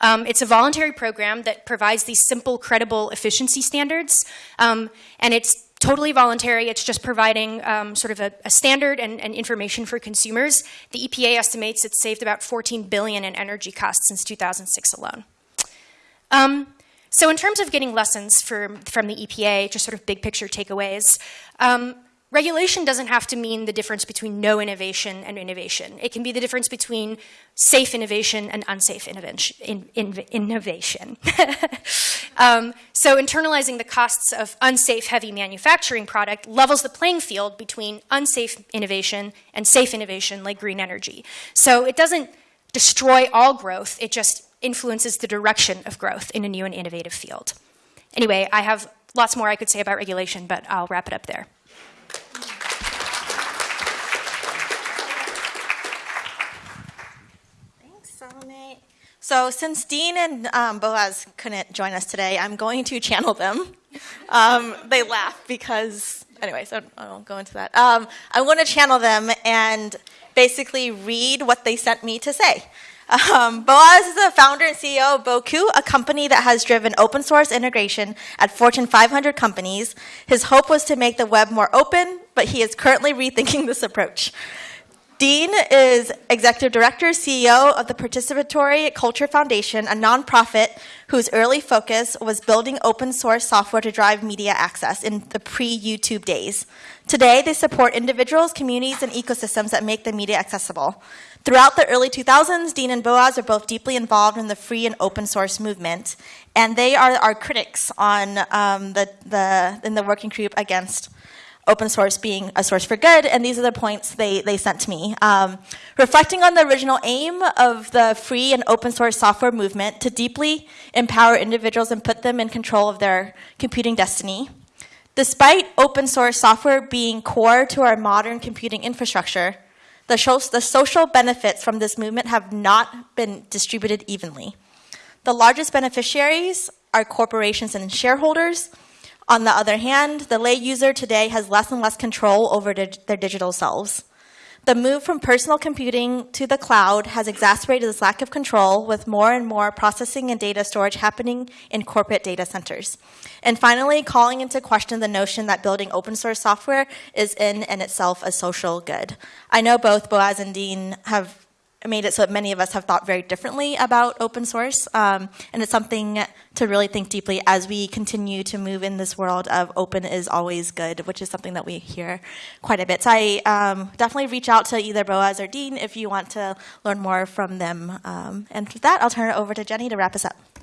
Um, it's a voluntary program that provides these simple, credible efficiency standards, um, and it's totally voluntary. It's just providing um, sort of a, a standard and, and, information for consumers. The EPA estimates it's saved about 14 billion in energy costs since 2006 alone. Um, so in terms of getting lessons for, from the EPA, just sort of big picture takeaways, um, Regulation doesn't have to mean the difference between no innovation and innovation. It can be the difference between safe innovation and unsafe innovation. In, in, innovation. <laughs> um, so internalizing the costs of unsafe heavy manufacturing product levels the playing field between unsafe innovation and safe innovation like green energy. So it doesn't destroy all growth, it just influences the direction of growth in a new and innovative field. Anyway, I have lots more I could say about regulation, but I'll wrap it up there. Thanks, Salome. So since Dean and um, Boaz couldn't join us today, I'm going to channel them. Um, they laugh because, anyway, so I won't go into that. Um, I'm going to channel them and basically read what they sent me to say. Um, Boaz is the founder and CEO of Bocoup, a company that has driven open source integration at Fortune 500 companies. His hope was to make the web more open, but he is currently rethinking this approach. Dean is executive director, CEO of the Participatory Culture Foundation, a nonprofit whose early focus was building open source software to drive media access in the pre YouTube days. Today, they support individuals, communities, and ecosystems that make the media accessible. Throughout the early 2000s, Dean and Boaz are both deeply involved in the free and open source movement, and they are our critics on um, the, the, in the working group against open source being a source for good, and these are the points they, they sent to me. Um, reflecting on the original aim of the free and open source software movement to deeply empower individuals and put them in control of their computing destiny. Despite open source software being core to our modern computing infrastructure, the, the social benefits from this movement have not been distributed evenly. The largest beneficiaries are corporations and shareholders, on the other hand, the lay user today has less and less control over their digital selves. The move from personal computing to the cloud has exacerbated this lack of control with more and more processing and data storage happening in corporate data centers. And finally, calling into question the notion that building open source software is in and itself a social good. I know both Boaz and Dean have made it so that many of us have thought very differently about open source. Um, and it's something to really think deeply as we continue to move in this world of open is always good, which is something that we hear quite a bit. So I um, definitely reach out to either Boaz or Dean if you want to learn more from them. Um, and with that, I'll turn it over to Jenny to wrap us up.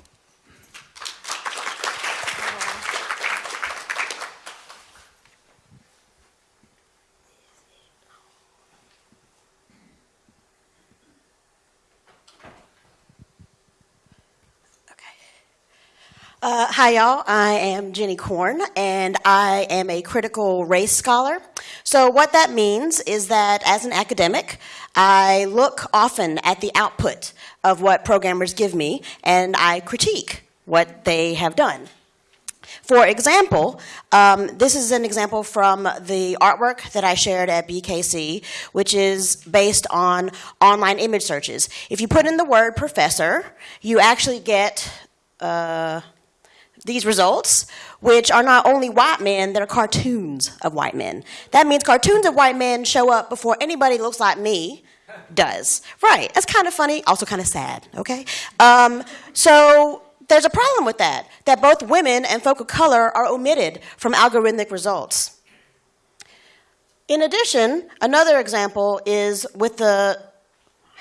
Uh, hi, y'all. I am Jenny Korn, and I am a critical race scholar. So, what that means is that as an academic, I look often at the output of what programmers give me, and I critique what they have done. For example, um, this is an example from the artwork that I shared at BKC, which is based on online image searches. If you put in the word professor, you actually get uh, these results, which are not only white men, that are cartoons of white men. That means cartoons of white men show up before anybody looks like me does. Right, that's kind of funny, also kind of sad, okay? Um, so there's a problem with that, that both women and folk of color are omitted from algorithmic results. In addition, another example is with the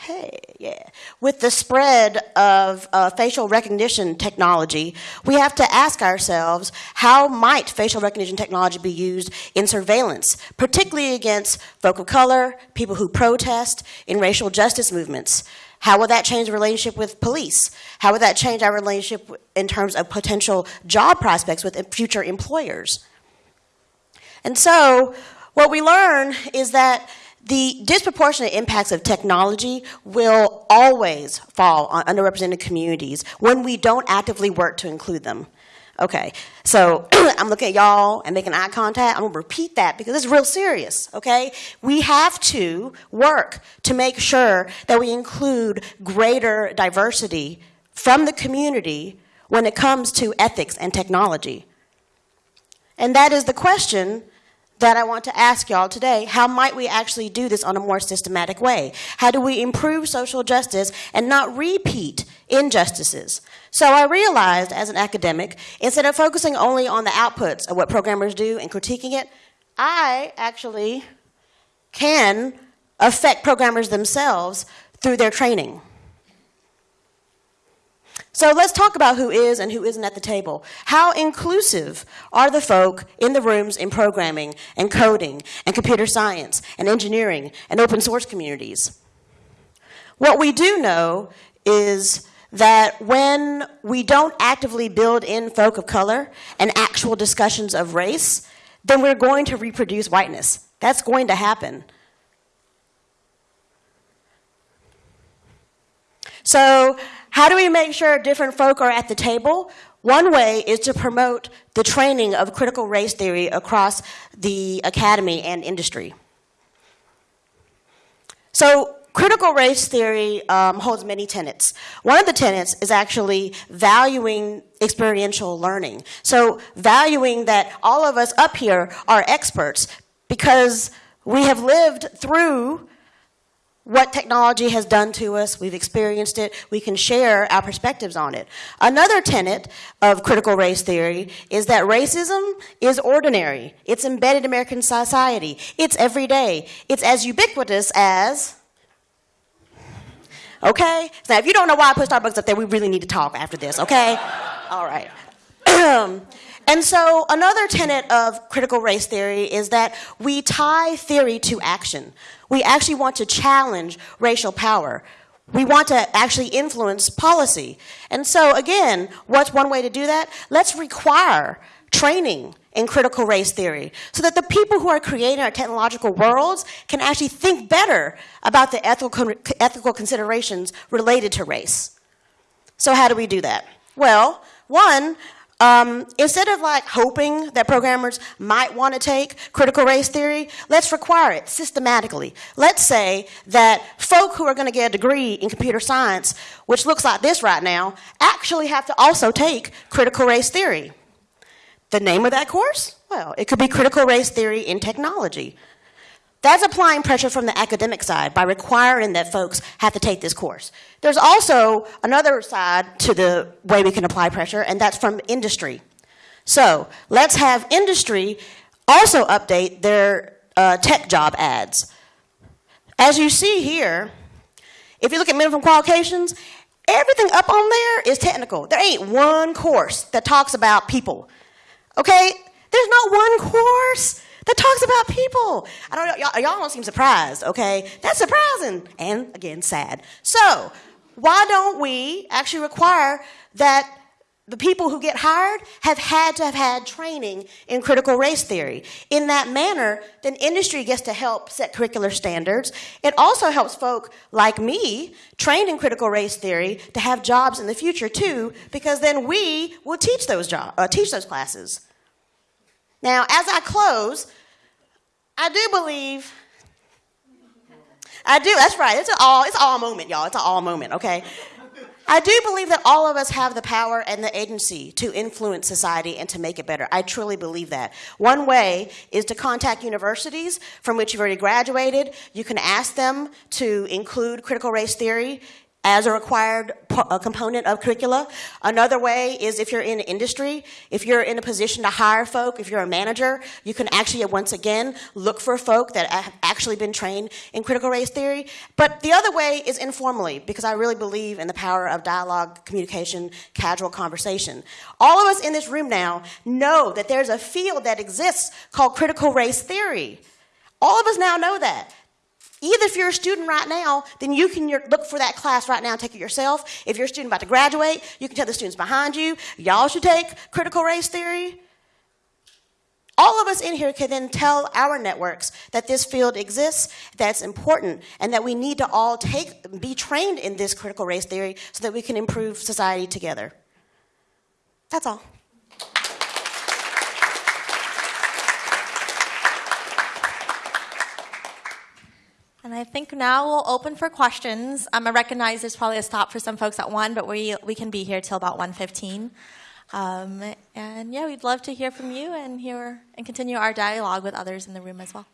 hey, yeah. With the spread of uh, facial recognition technology, we have to ask ourselves how might facial recognition technology be used in surveillance, particularly against folk of color, people who protest in racial justice movements. How will that change the relationship with police? How would that change our relationship in terms of potential job prospects with future employers? And so, what we learn is that the disproportionate impacts of technology will always fall on underrepresented communities when we don't actively work to include them. Okay, so <clears throat> I'm looking at y'all and making eye contact. I'm gonna repeat that because it's real serious, okay? We have to work to make sure that we include greater diversity from the community when it comes to ethics and technology. And that is the question that I want to ask y'all today. How might we actually do this on a more systematic way? How do we improve social justice and not repeat injustices? So I realized as an academic, instead of focusing only on the outputs of what programmers do and critiquing it, I actually can affect programmers themselves through their training. So let's talk about who is and who isn't at the table. How inclusive are the folk in the rooms in programming and coding and computer science and engineering and open source communities? What we do know is that when we don't actively build in folk of color and actual discussions of race, then we're going to reproduce whiteness. That's going to happen. So, how do we make sure different folk are at the table? One way is to promote the training of critical race theory across the academy and industry. So, critical race theory um, holds many tenets. One of the tenets is actually valuing experiential learning. So, valuing that all of us up here are experts because we have lived through what technology has done to us, we've experienced it, we can share our perspectives on it. Another tenet of critical race theory is that racism is ordinary, it's embedded in American society, it's everyday, it's as ubiquitous as. Okay? Now, if you don't know why I put Starbucks up there, we really need to talk after this, okay? All right. <clears throat> And so, another tenet of critical race theory is that we tie theory to action. We actually want to challenge racial power. We want to actually influence policy. And so, again, what's one way to do that? Let's require training in critical race theory so that the people who are creating our technological worlds can actually think better about the ethical, ethical considerations related to race. So, how do we do that? Well, one, um, instead of like hoping that programmers might want to take critical race theory, let's require it systematically. Let's say that folk who are going to get a degree in computer science, which looks like this right now, actually have to also take critical race theory. The name of that course? Well, it could be critical race theory in technology. That's applying pressure from the academic side by requiring that folks have to take this course. There's also another side to the way we can apply pressure, and that's from industry. So let's have industry also update their uh, tech job ads. As you see here, if you look at minimum qualifications, everything up on there is technical. There ain't one course that talks about people. Okay? There's not one course that talks about people. I don't y'all, y'all don't seem surprised, okay? That's surprising and again sad. So, why don't we actually require that the people who get hired have had to have had training in critical race theory. In that manner, then industry gets to help set curricular standards. It also helps folk like me, trained in critical race theory, to have jobs in the future too, because then we will teach those job, uh, teach those classes. Now, as I close, I do believe. I do. That's right. It's an all. It's all moment, y'all. It's an all moment. Okay. I do believe that all of us have the power and the agency to influence society and to make it better. I truly believe that. One way is to contact universities from which you've already graduated. You can ask them to include critical race theory as a required a component of curricula. Another way is if you're in industry, if you're in a position to hire folk, if you're a manager, you can actually once again look for folk that have actually been trained in critical race theory. But the other way is informally, because I really believe in the power of dialogue, communication, casual conversation. All of us in this room now know that there's a field that exists called critical race theory. All of us now know that. Either if you're a student right now, then you can look for that class right now and take it yourself. If you're a student about to graduate, you can tell the students behind you, y'all should take critical race theory. All of us in here can then tell our networks that this field exists, that's important, and that we need to all take, be trained in this critical race theory so that we can improve society together. That's all. And I think now we'll open for questions. Um, I recognize there's probably a stop for some folks at 1, but we, we can be here till about 1.15. Um, and yeah, we'd love to hear from you and hear and continue our dialogue with others in the room as well.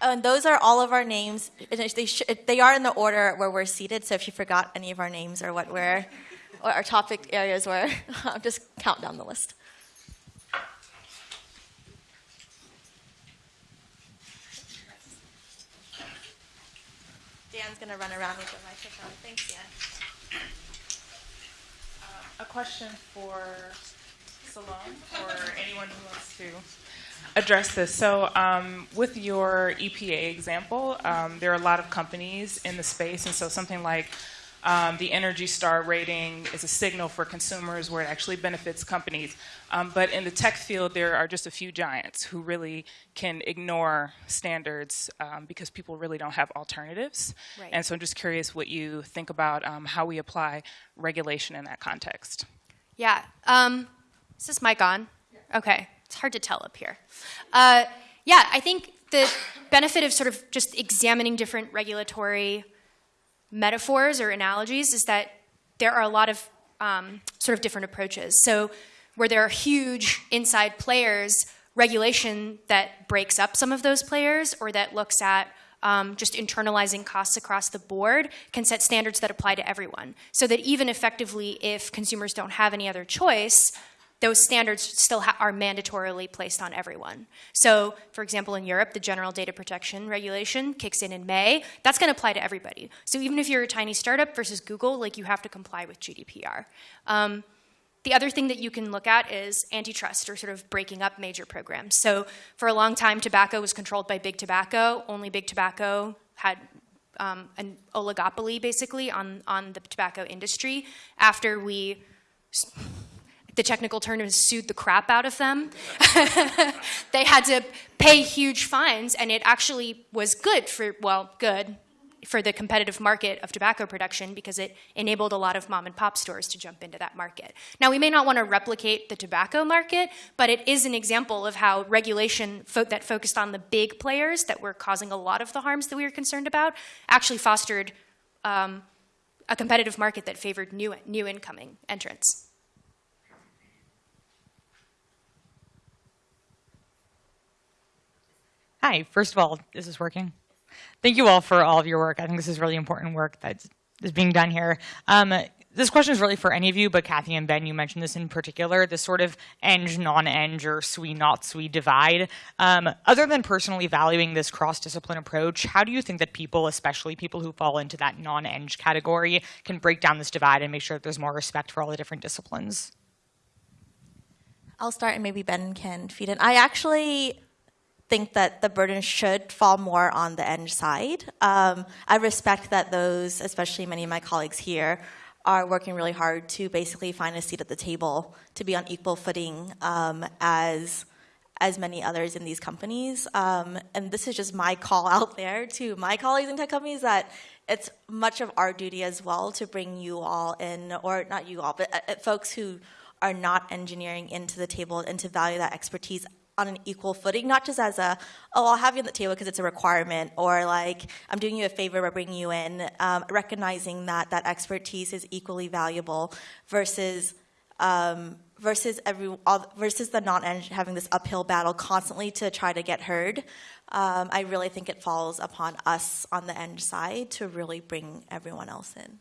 Oh, and those are all of our names. They, they are in the order where we're seated, so if you forgot any of our names or what we're, or our topic areas were, <laughs> just count down the list. Dan's going to run around with the microphone. Thanks, Dan. Uh, a question for Salome or anyone who wants to address this. So, um, with your EPA example, um, there are a lot of companies in the space, and so something like Um, the Energy Star rating is a signal for consumers where it actually benefits companies. Um, but in the tech field, there are just a few giants who really can ignore standards um, because people really don't have alternatives. Right. And so I'm just curious what you think about um, how we apply regulation in that context. Yeah. Um, is this mic on? Okay. It's hard to tell up here. Uh, yeah, I think the benefit of sort of just examining different regulatory metaphors or analogies is that there are a lot of um, sort of different approaches. So, where there are huge inside players, regulation that breaks up some of those players or that looks at um, just internalizing costs across the board can set standards that apply to everyone. So that even effectively, if consumers don't have any other choice, those standards still are mandatorily placed on everyone. So, for example, in Europe, the General Data Protection Regulation kicks in in May. That's going to apply to everybody. So even if you're a tiny startup versus Google, like you have to comply with GDPR. Um, the other thing that you can look at is antitrust or sort of breaking up major programs. So for a long time, tobacco was controlled by big tobacco. Only big tobacco had um, an oligopoly basically on, on the tobacco industry. After we the technical term is sued the crap out of them. <laughs> they had to pay huge fines, and it actually was good for, well, good for the competitive market of tobacco production because it enabled a lot of mom and pop stores to jump into that market. Now, we may not want to replicate the tobacco market, but it is an example of how regulation fo- that focused on the big players that were causing a lot of the harms that we were concerned about actually fostered um, a competitive market that favored new, new incoming entrants. Hi, first of all, is this working? Thank you all for all of your work. I think this is really important work that is being done here. Um, this question is really for any of you, but Kathy and Ben, you mentioned this in particular, this sort of eng, non-eng, or SWE, not SWE divide. Um, other than personally valuing this cross-discipline approach, how do you think that people, especially people who fall into that non-eng category, can break down this divide and make sure that there's more respect for all the different disciplines? I'll start and maybe Ben can feed in. I actually think that the burden should fall more on the eng side. Um, I respect that those, especially many of my colleagues here, are working really hard to basically find a seat at the table to be on equal footing um, as as many others in these companies. Um, and this is just my call out there to my colleagues in tech companies that it's much of our duty as well to bring you all in, or not you all, but uh, folks who are not engineering into the table and to value that expertise on an equal footing, not just as a, oh, I'll have you on the table because it's a requirement, or like, I'm doing you a favor by bringing you in, um, recognizing that that expertise is equally valuable versus um, versus every all, versus the non-eng having this uphill battle constantly to try to get heard. Um, I really think it falls upon us on the eng side to really bring everyone else in.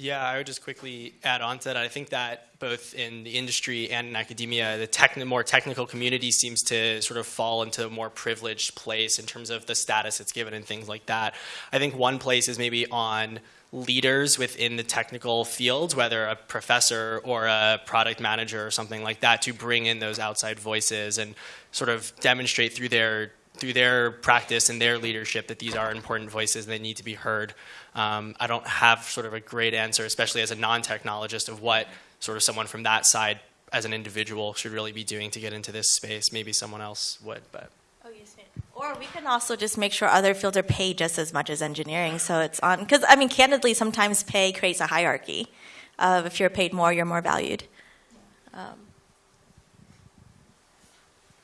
Yeah, I would just quickly add on to that. I think that both in the industry and in academia, the techn- more technical community seems to sort of fall into a more privileged place in terms of the status it's given and things like that. I think one place is maybe on leaders within the technical fields, whether a professor or a product manager or something like that, to bring in those outside voices and sort of demonstrate through their through their practice and their leadership that these are important voices and they need to be heard. Um, I don't have sort of a great answer, especially as a non-technologist, of what sort of someone from that side as an individual should really be doing to get into this space. Maybe someone else would, but. Oh, yes. Or we can also just make sure other fields are paid just as much as engineering. So it's on, because I mean, candidly, sometimes pay creates a hierarchy. Of if you're paid more, you're more valued. Um,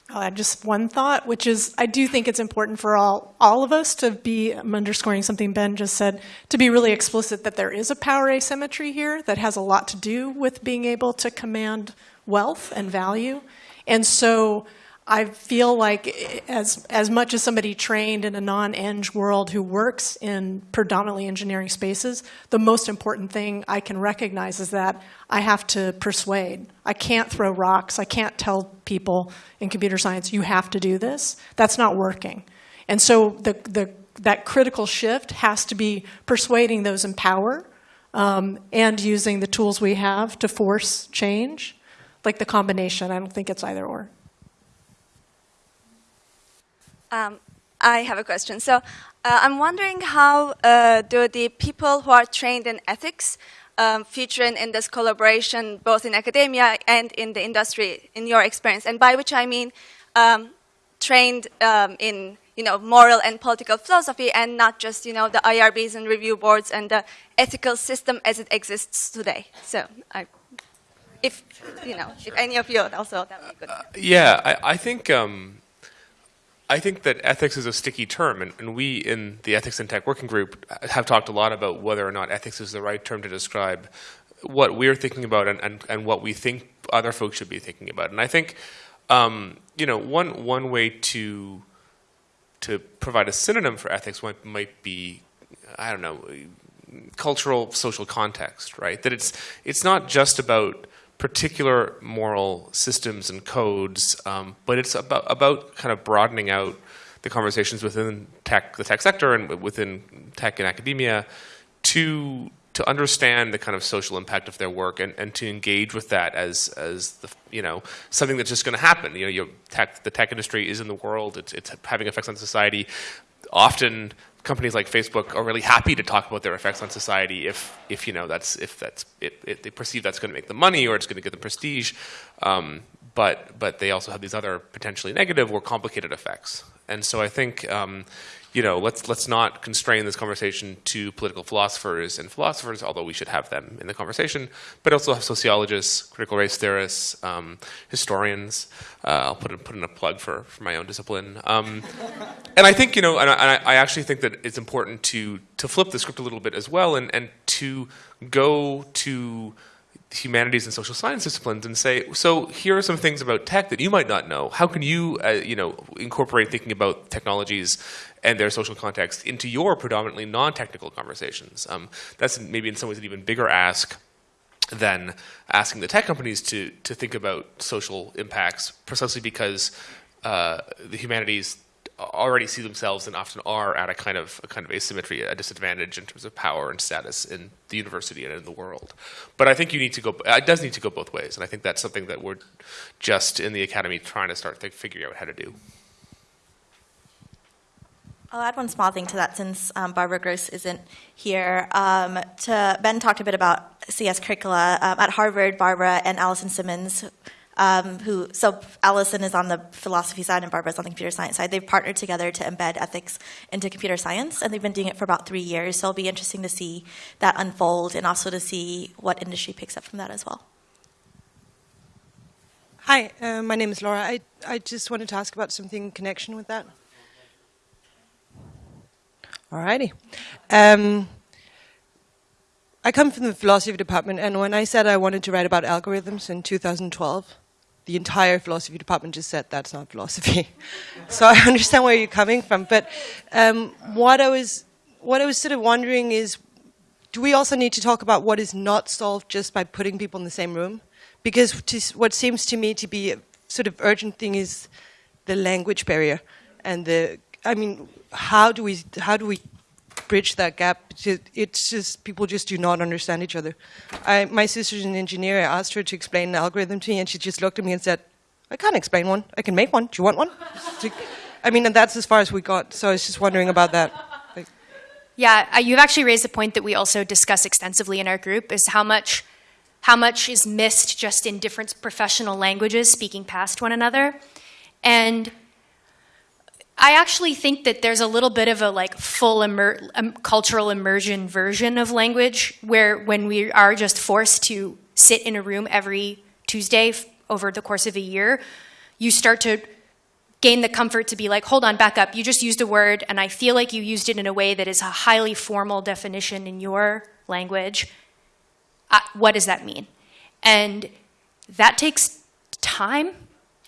I'll just one thought, which is I do think it's important for all, all of us to be, I'm underscoring something Ben just said, to be really explicit that there is a power asymmetry here that has a lot to do with being able to command wealth and value. And so I feel like as, as much as somebody trained in a non-eng world who works in predominantly engineering spaces, the most important thing I can recognize is that I have to persuade. I can't throw rocks. I can't tell people in computer science, you have to do this. That's not working. And so the, the, that critical shift has to be persuading those in power um, and using the tools we have to force change, like the combination. I don't think it's either or. Um, I have a question. So uh, I'm wondering how uh, do the people who are trained in ethics um, feature in, this collaboration, both in academia and in the industry, in your experience? And by which I mean um, trained um, in you know, moral and political philosophy and not just, you know, the IRBs and review boards and the ethical system as it exists today. So I, if, you know, if any of you also, that would be good. Uh, yeah, I, I think, um, I think that ethics is a sticky term, and, and, we in the Ethics and Tech Working Group have talked a lot about whether or not ethics is the right term to describe what we're thinking about and, and, and what we think other folks should be thinking about. And I think, um, you know, one, one way to to provide a synonym for ethics might, might be, I don't know, cultural social context, right? That it's it's not just about particular moral systems and codes, um, but it's about about kind of broadening out the conversations within tech, the tech sector, and within tech and academia, to to understand the kind of social impact of their work and, and to engage with that as as the you know something that's just going to happen. You know, your tech, the tech industry is in the world. It's it's having effects on society. Often, companies like Facebook are really happy to talk about their effects on society if if you know that's if that's it, it, they perceive that's going to make them money or it's going to give them prestige. Um, but but they also have these other potentially negative or complicated effects. And so I think um, you know, let's let's not constrain this conversation to political philosophers and philosophers, although we should have them in the conversation, but also have sociologists, critical race theorists, um, historians. Uh, I'll put in, put in a plug for, for my own discipline. Um, <laughs> and I think, you know, and I, I, actually think that it's important to to flip the script a little bit as well and, and to go to humanities and social science disciplines and say, so here are some things about tech that you might not know. How can you, uh, you know, incorporate thinking about technologies and their social context into your predominantly non-technical conversations. Um, that's maybe in some ways an even bigger ask than asking the tech companies to to think about social impacts, precisely because uh, the humanities already see themselves and often are at a kind of a kind of asymmetry, a disadvantage in terms of power and status in the university and in the world. But I think you need to go. It does need to go both ways, and I think that's something that we're just in the academy trying to start figuring out how to do. I'll add one small thing to that since um, Barbara Grosz isn't here. Um, to, ben talked a bit about CS curricula. Um, at Harvard, Barbara and Alison Simmons, um, who, so Alison is on the philosophy side and Barbara's on the computer science side, they've partnered together to embed ethics into computer science, and they've been doing it for about three years. So it'll be interesting to see that unfold and also to see what industry picks up from that as well. Hi, uh, my name is Laura. I, I just wanted to ask about something in connection with that. Alrighty. Um, I come from the philosophy department, and when I said I wanted to write about algorithms in 2012, the entire philosophy department just said that's not philosophy. <laughs> so I understand where you're coming from, but um, what I was what I was sort of wondering is, do we also need to talk about what is not solved just by putting people in the same room? Because what seems to me to be a sort of urgent thing is the language barrier and the I mean, how do we how do we bridge that gap? It's just people just do not understand each other. I, my sister's an engineer. I asked her to explain an algorithm to me, and she just looked at me and said, "I can't explain one. I can make one. Do you want one?" <laughs> I mean, and that's as far as we got. So I was just wondering about that. Yeah, uh, you've actually raised a point that we also discuss extensively in our group: is how much how much is missed just in different professional languages speaking past one another, and I actually think that there's a little bit of a like full immer um, cultural immersion version of language where when we are just forced to sit in a room every Tuesday over the course of a year, you start to gain the comfort to be like, hold on, back up. You just used a word, and I feel like you used it in a way that is a highly formal definition in your language. Uh, what does that mean? And that takes time,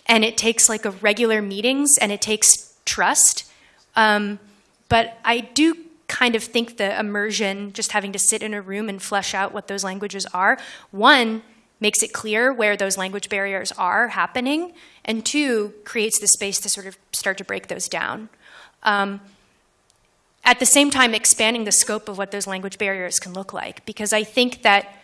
and it takes like a regular meetings, and it takes trust. Um, but I do kind of think the immersion, just having to sit in a room and flesh out what those languages are, one, makes it clear where those language barriers are happening, and two, creates the space to sort of start to break those down. Um, at the same time, expanding the scope of what those language barriers can look like, because I think that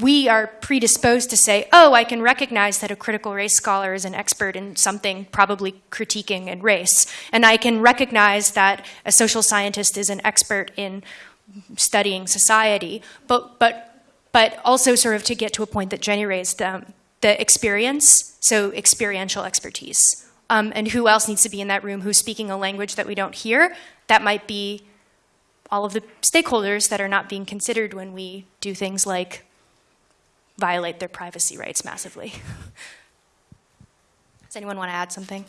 we are predisposed to say, oh, I can recognize that a critical race scholar is an expert in something probably critiquing in race. And I can recognize that a social scientist is an expert in studying society. But, but, but also sort of to get to a point that Jenny raised, um, the experience, so experiential expertise. Um, and who else needs to be in that room who's speaking a language that we don't hear? That might be all of the stakeholders that are not being considered when we do things like violate their privacy rights massively. <laughs> Does anyone want to add something?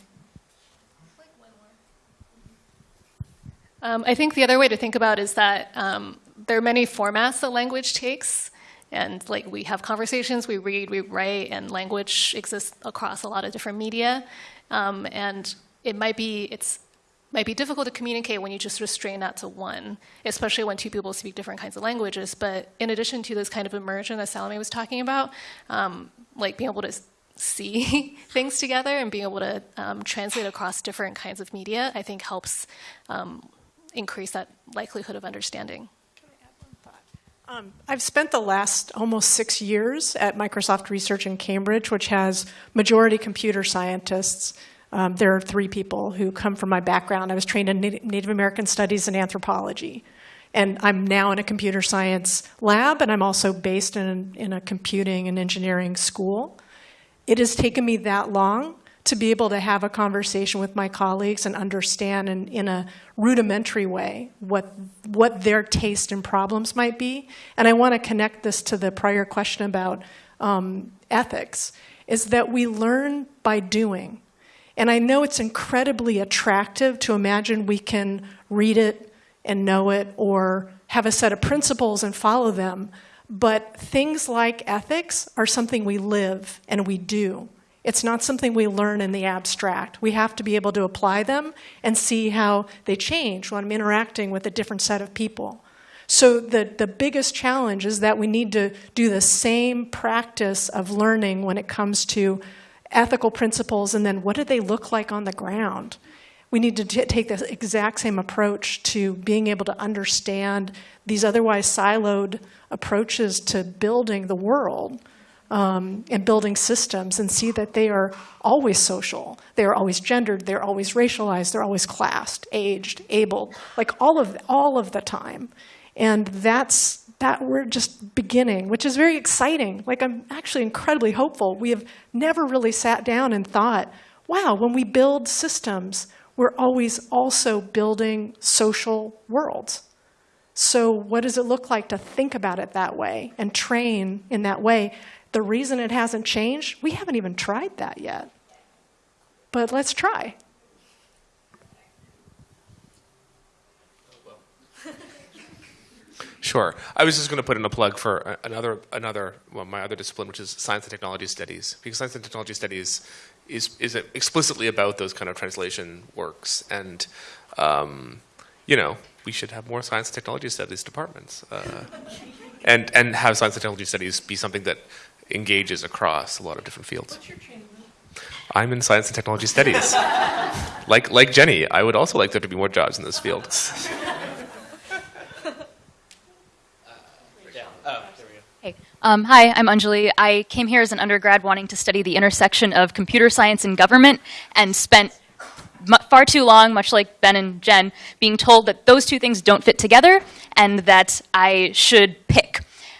Um, I think the other way to think about is that um, there are many formats that language takes. And like we have conversations, we read, we write, and language exists across a lot of different media. Um, and it might be, it's might be difficult to communicate when you just restrain that to one, especially when two people speak different kinds of languages. But in addition to this kind of immersion that Salome was talking about, um, like being able to see <laughs> things together and being able to um, translate across different kinds of media, I think helps um, increase that likelihood of understanding. Um, I've spent the last almost six years at Microsoft Research in Cambridge, which has majority computer scientists um, there are three people who come from my background. I was trained in Native American studies and anthropology. And I'm now in a computer science lab, and I'm also based in, in a computing and engineering school. It has taken me that long to be able to have a conversation with my colleagues and understand in, in a rudimentary way what, what their taste and problems might be. And I want to connect this to the prior question about um, ethics, is that we learn by doing. And I know it's incredibly attractive to imagine we can read it and know it or have a set of principles and follow them. But things like ethics are something we live and we do. It's not something we learn in the abstract. We have to be able to apply them and see how they change when I'm interacting with a different set of people. So the, the biggest challenge is that we need to do the same practice of learning when it comes to ethical principles, and then what do they look like on the ground? We need to take the exact same approach to being able to understand these otherwise siloed approaches to building the world um, and building systems and see that they are always social. They are always gendered, they're always racialized, they're always classed, aged, able, like all of, all of the time. And that's that we're just beginning, which is very exciting. Like I'm actually incredibly hopeful. We have never really sat down and thought, wow, when we build systems, we're always also building social worlds. So what does it look like to think about it that way and train in that way? The reason it hasn't changed, we haven't even tried that yet. But let's try. Sure. I was just going to put in a plug for another, another, well, my other discipline, which is science and technology studies, because science and technology studies is is explicitly about those kind of translation works, and um, you know, we should have more science and technology studies departments, uh, <laughs> and and have science and technology studies be something that engages across a lot of different fields. I'm in science and technology studies. <laughs> like like Jenny, I would also like there to be more jobs in this field. <laughs> Um, hi, I'm Anjali. I came here as an undergrad wanting to study the intersection of computer science and government and spent far too long, much like Ben and Jen, being told that those two things don't fit together and that I should pick.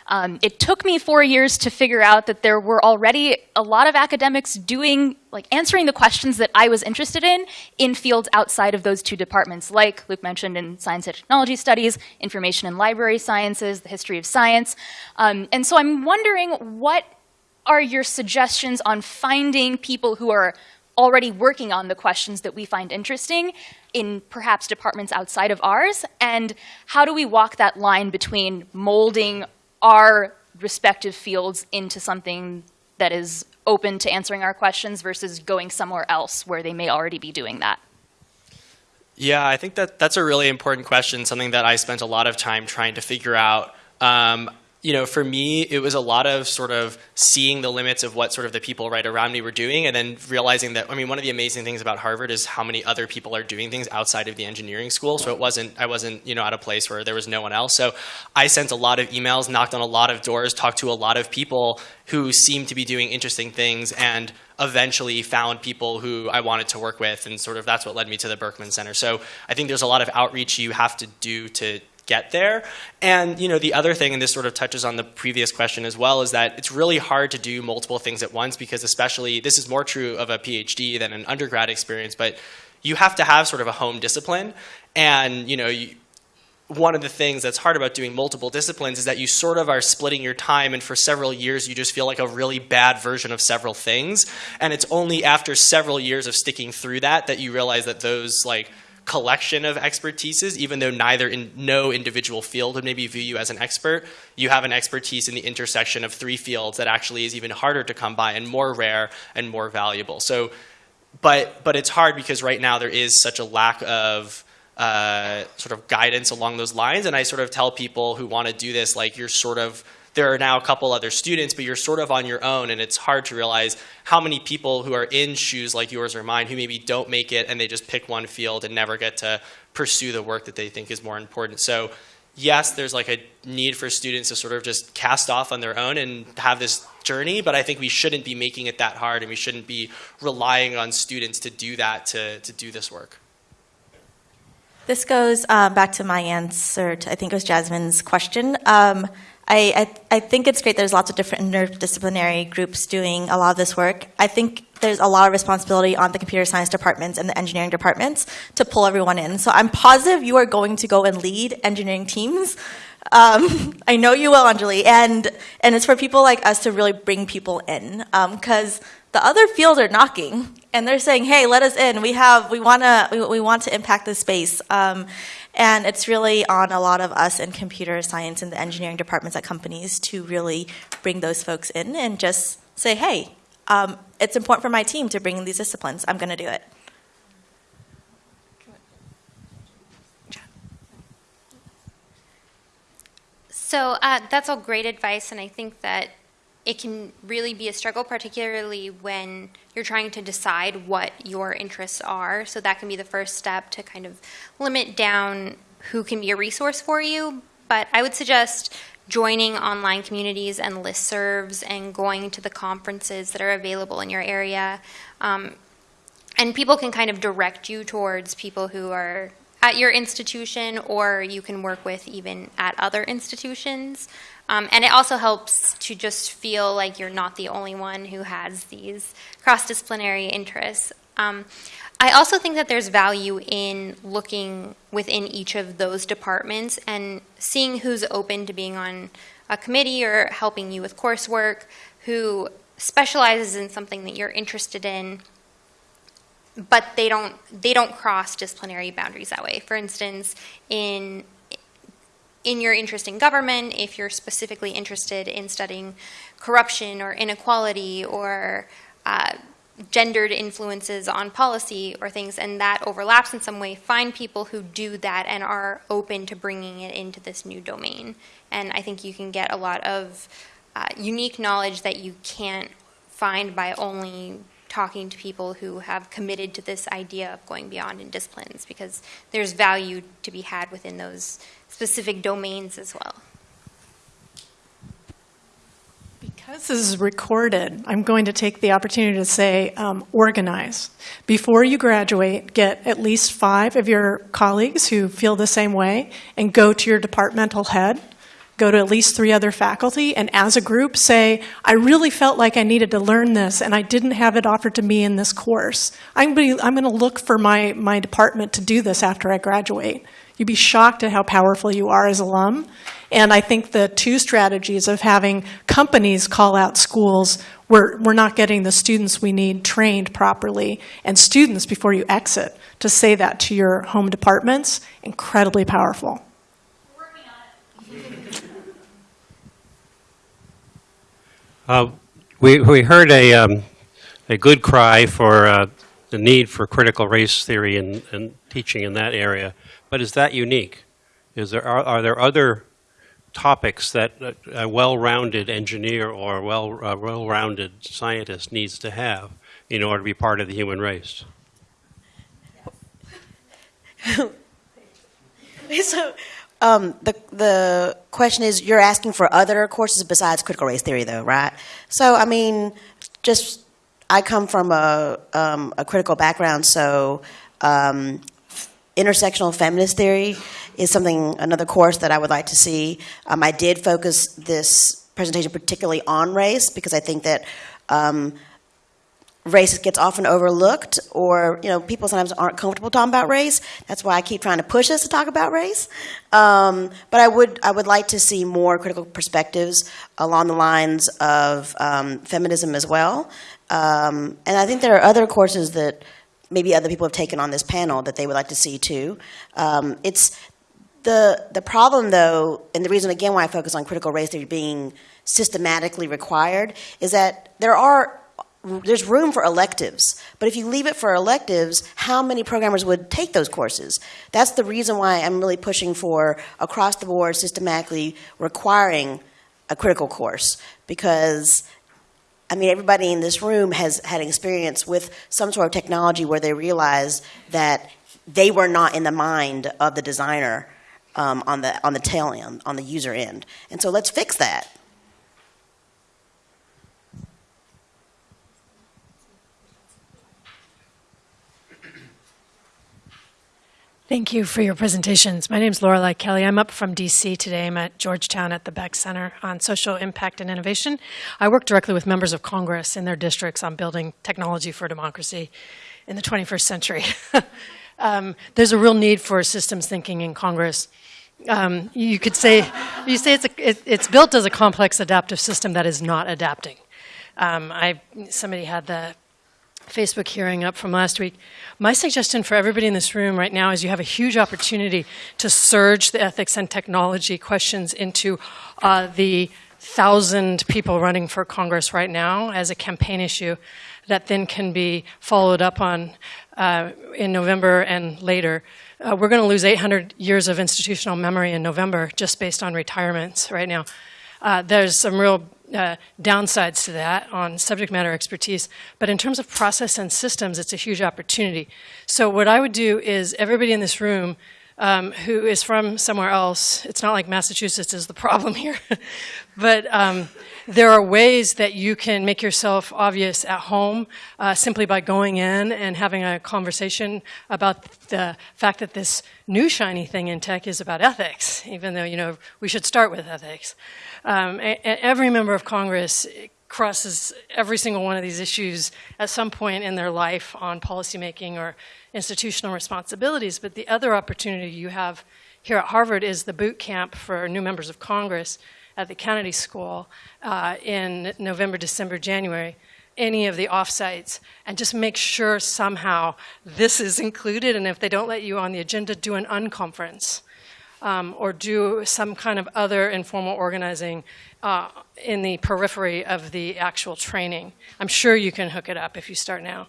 Um, it took me four years to figure out that there were already a lot of academics doing, like answering the questions that I was interested in in fields outside of those two departments, like Luke mentioned in science and technology studies, information and library sciences, the history of science. Um, and so I'm wondering what are your suggestions on finding people who are already working on the questions that we find interesting in perhaps departments outside of ours? And how do we walk that line between molding our respective fields into something that is open to answering our questions versus going somewhere else where they may already be doing that? Yeah, I think that that's a really important question, something that I spent a lot of time trying to figure out. Um, you know, for me, it was a lot of sort of seeing the limits of what sort of the people right around me were doing, and then realizing that. I mean, one of the amazing things about Harvard is how many other people are doing things outside of the engineering school. So it wasn't, I wasn't, you know, at a place where there was no one else. So I sent a lot of emails, knocked on a lot of doors, talked to a lot of people who seemed to be doing interesting things, and eventually found people who I wanted to work with, and sort of that's what led me to the Berkman Center. So I think there's a lot of outreach you have to do to get there. And you know, the other thing, and this sort of touches on the previous question as well, is that it's really hard to do multiple things at once because especially this is more true of a PhD than an undergrad experience, but you have to have sort of a home discipline. And you know, you, one of the things that's hard about doing multiple disciplines is that you sort of are splitting your time and for several years you just feel like a really bad version of several things and it's only after several years of sticking through that that you realize that those like collection of expertises, even though neither in no individual field would maybe view you as an expert, you have an expertise in the intersection of three fields that actually is even harder to come by and more rare and more valuable. So, but but it's hard because right now there is such a lack of uh, sort of guidance along those lines, and I sort of tell people who want to do this like you're sort of there are now a couple other students, but you're sort of on your own, and it's hard to realize how many people who are in shoes like yours or mine who maybe don't make it and they just pick one field and never get to pursue the work that they think is more important. So yes, there's like a need for students to sort of just cast off on their own and have this journey, but I think we shouldn't be making it that hard and we shouldn't be relying on students to do that to, to do this work. This goes um, back to my answer to, I think it was Jasmine's question. Um, I, I, I, think it's great there's lots of different interdisciplinary groups doing a lot of this work. I think there's a lot of responsibility on the computer science departments and the engineering departments to pull everyone in. So I'm positive you are going to go and lead engineering teams. Um, <laughs> I know you will, Anjali, and, and it's for people like us to really bring people in because um, the other fields are knocking and they're saying, "Hey, let us in. We have, we want to, we, we, want to impact this space." Um, and it's really on a lot of us in computer science and the engineering departments at companies to really bring those folks in and just say, hey, um, it's important for my team to bring in these disciplines. I'm going to do it. So uh, that's all great advice, and I think that it can really be a struggle, particularly when you're trying to decide what your interests are. So that can be the first step to kind of limit down who can be a resource for you. But I would suggest joining online communities and listservs and going to the conferences that are available in your area. Um, and people can kind of direct you towards people who are at your institution or you can work with even at other institutions. Um, and it also helps to just feel like you're not the only one who has these cross-disciplinary interests. Um, I also think that there's value in looking within each of those departments and seeing who's open to being on a committee or helping you with coursework, who specializes in something that you're interested in, but they don't they don't cross disciplinary boundaries that way. For instance, in in your interest in government, if you're specifically interested in studying corruption or inequality or uh, gendered influences on policy or things, and that overlaps in some way, find people who do that and are open to bringing it into this new domain. And I think you can get a lot of uh, unique knowledge that you can't find by only talking to people who have committed to this idea of going beyond in disciplines because there's value to be had within those specific domains as well. Because this is recorded, I'm going to take the opportunity to say um, organize. Before you graduate, get at least five of your colleagues who feel the same way and go to your departmental head go to at least three other faculty, and as a group say, I really felt like I needed to learn this and I didn't have it offered to me in this course. I'm going to look for my, my department to do this after I graduate. You'd be shocked at how powerful you are as alum. And I think the two strategies of having companies call out schools where we're not getting the students we need trained properly, and students before you exit to say that to your home departments, incredibly powerful. Uh, we, we heard a, um, a good cry for uh, the need for critical race theory and, and teaching in that area, but is that unique? Is there, are, are there other topics that a, well-rounded engineer or well, a well-rounded scientist needs to have in order to be part of the human race. <laughs> so um, the the question is, you're asking for other courses besides critical race theory, though, right? So, I mean, just I come from a um, a critical background, so um, intersectional feminist theory is something another course that I would like to see. Um, I did focus this presentation particularly on race because I think that um, race gets often overlooked or you know people sometimes aren't comfortable talking about race. That's why i keep trying to push us to talk about race. Um, but i would i would like to see more critical perspectives along the lines of um, feminism as well. Um, and i think there are other courses that maybe other people have taken on this panel that they would like to see too. Um, it's the the problem though and the reason again why i focus on critical race theory being systematically required is that there are there's room for electives. But if you leave it for electives, how many programmers would take those courses? That's the reason why I'm really pushing for across the board systematically requiring a critical course because I mean, everybody in this room has had experience with some sort of technology where they realized that they were not in the mind of the designer um, on the on the tail end, on the user end, and so let's fix that. Thank you for your presentations. My name is Lorelei Kelly. I'm up from DC today. I'm at Georgetown at the Beeck Center on Social Impact and Innovation. I work directly with members of Congress in their districts on building technology for democracy in the 21st century. <laughs> um, there's a real need for systems thinking in Congress. Um, you could say, you say it's, a, it, it's built as a complex adaptive system that is not adapting. Um, I, somebody had the Facebook hearing up from last week. My suggestion for everybody in this room right now is you have a huge opportunity to surge the ethics and technology questions into uh, the thousand people running for Congress right now as a campaign issue that then can be followed up on uh, in November and later. Uh, we're going to lose 800 years of institutional memory in November just based on retirements right now. Uh, there's some real uh, downsides to that on subject matter expertise, but in terms of process and systems, it's a huge opportunity. So what I would do is everybody in this room um, who is from somewhere else, it's not like Massachusetts is the <laughs> problem here, but um, there are ways that you can make yourself obvious at home uh, simply by going in and having a conversation about the fact that this new shiny thing in tech is about ethics, even though, you know, we should start with ethics. Um, every member of Congress crosses every single one of these issues at some point in their life on policymaking or institutional responsibilities. But the other opportunity you have here at Harvard is the boot camp for new members of Congress at the Kennedy School uh, in November, December, January, any of the offsites, and just make sure somehow this is included. And if they don't let you on the agenda, do an unconference um, or do some kind of other informal organizing uh, in the periphery of the actual training. I'm sure you can hook it up if you start now.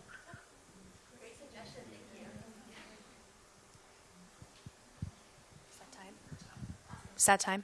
Is that time?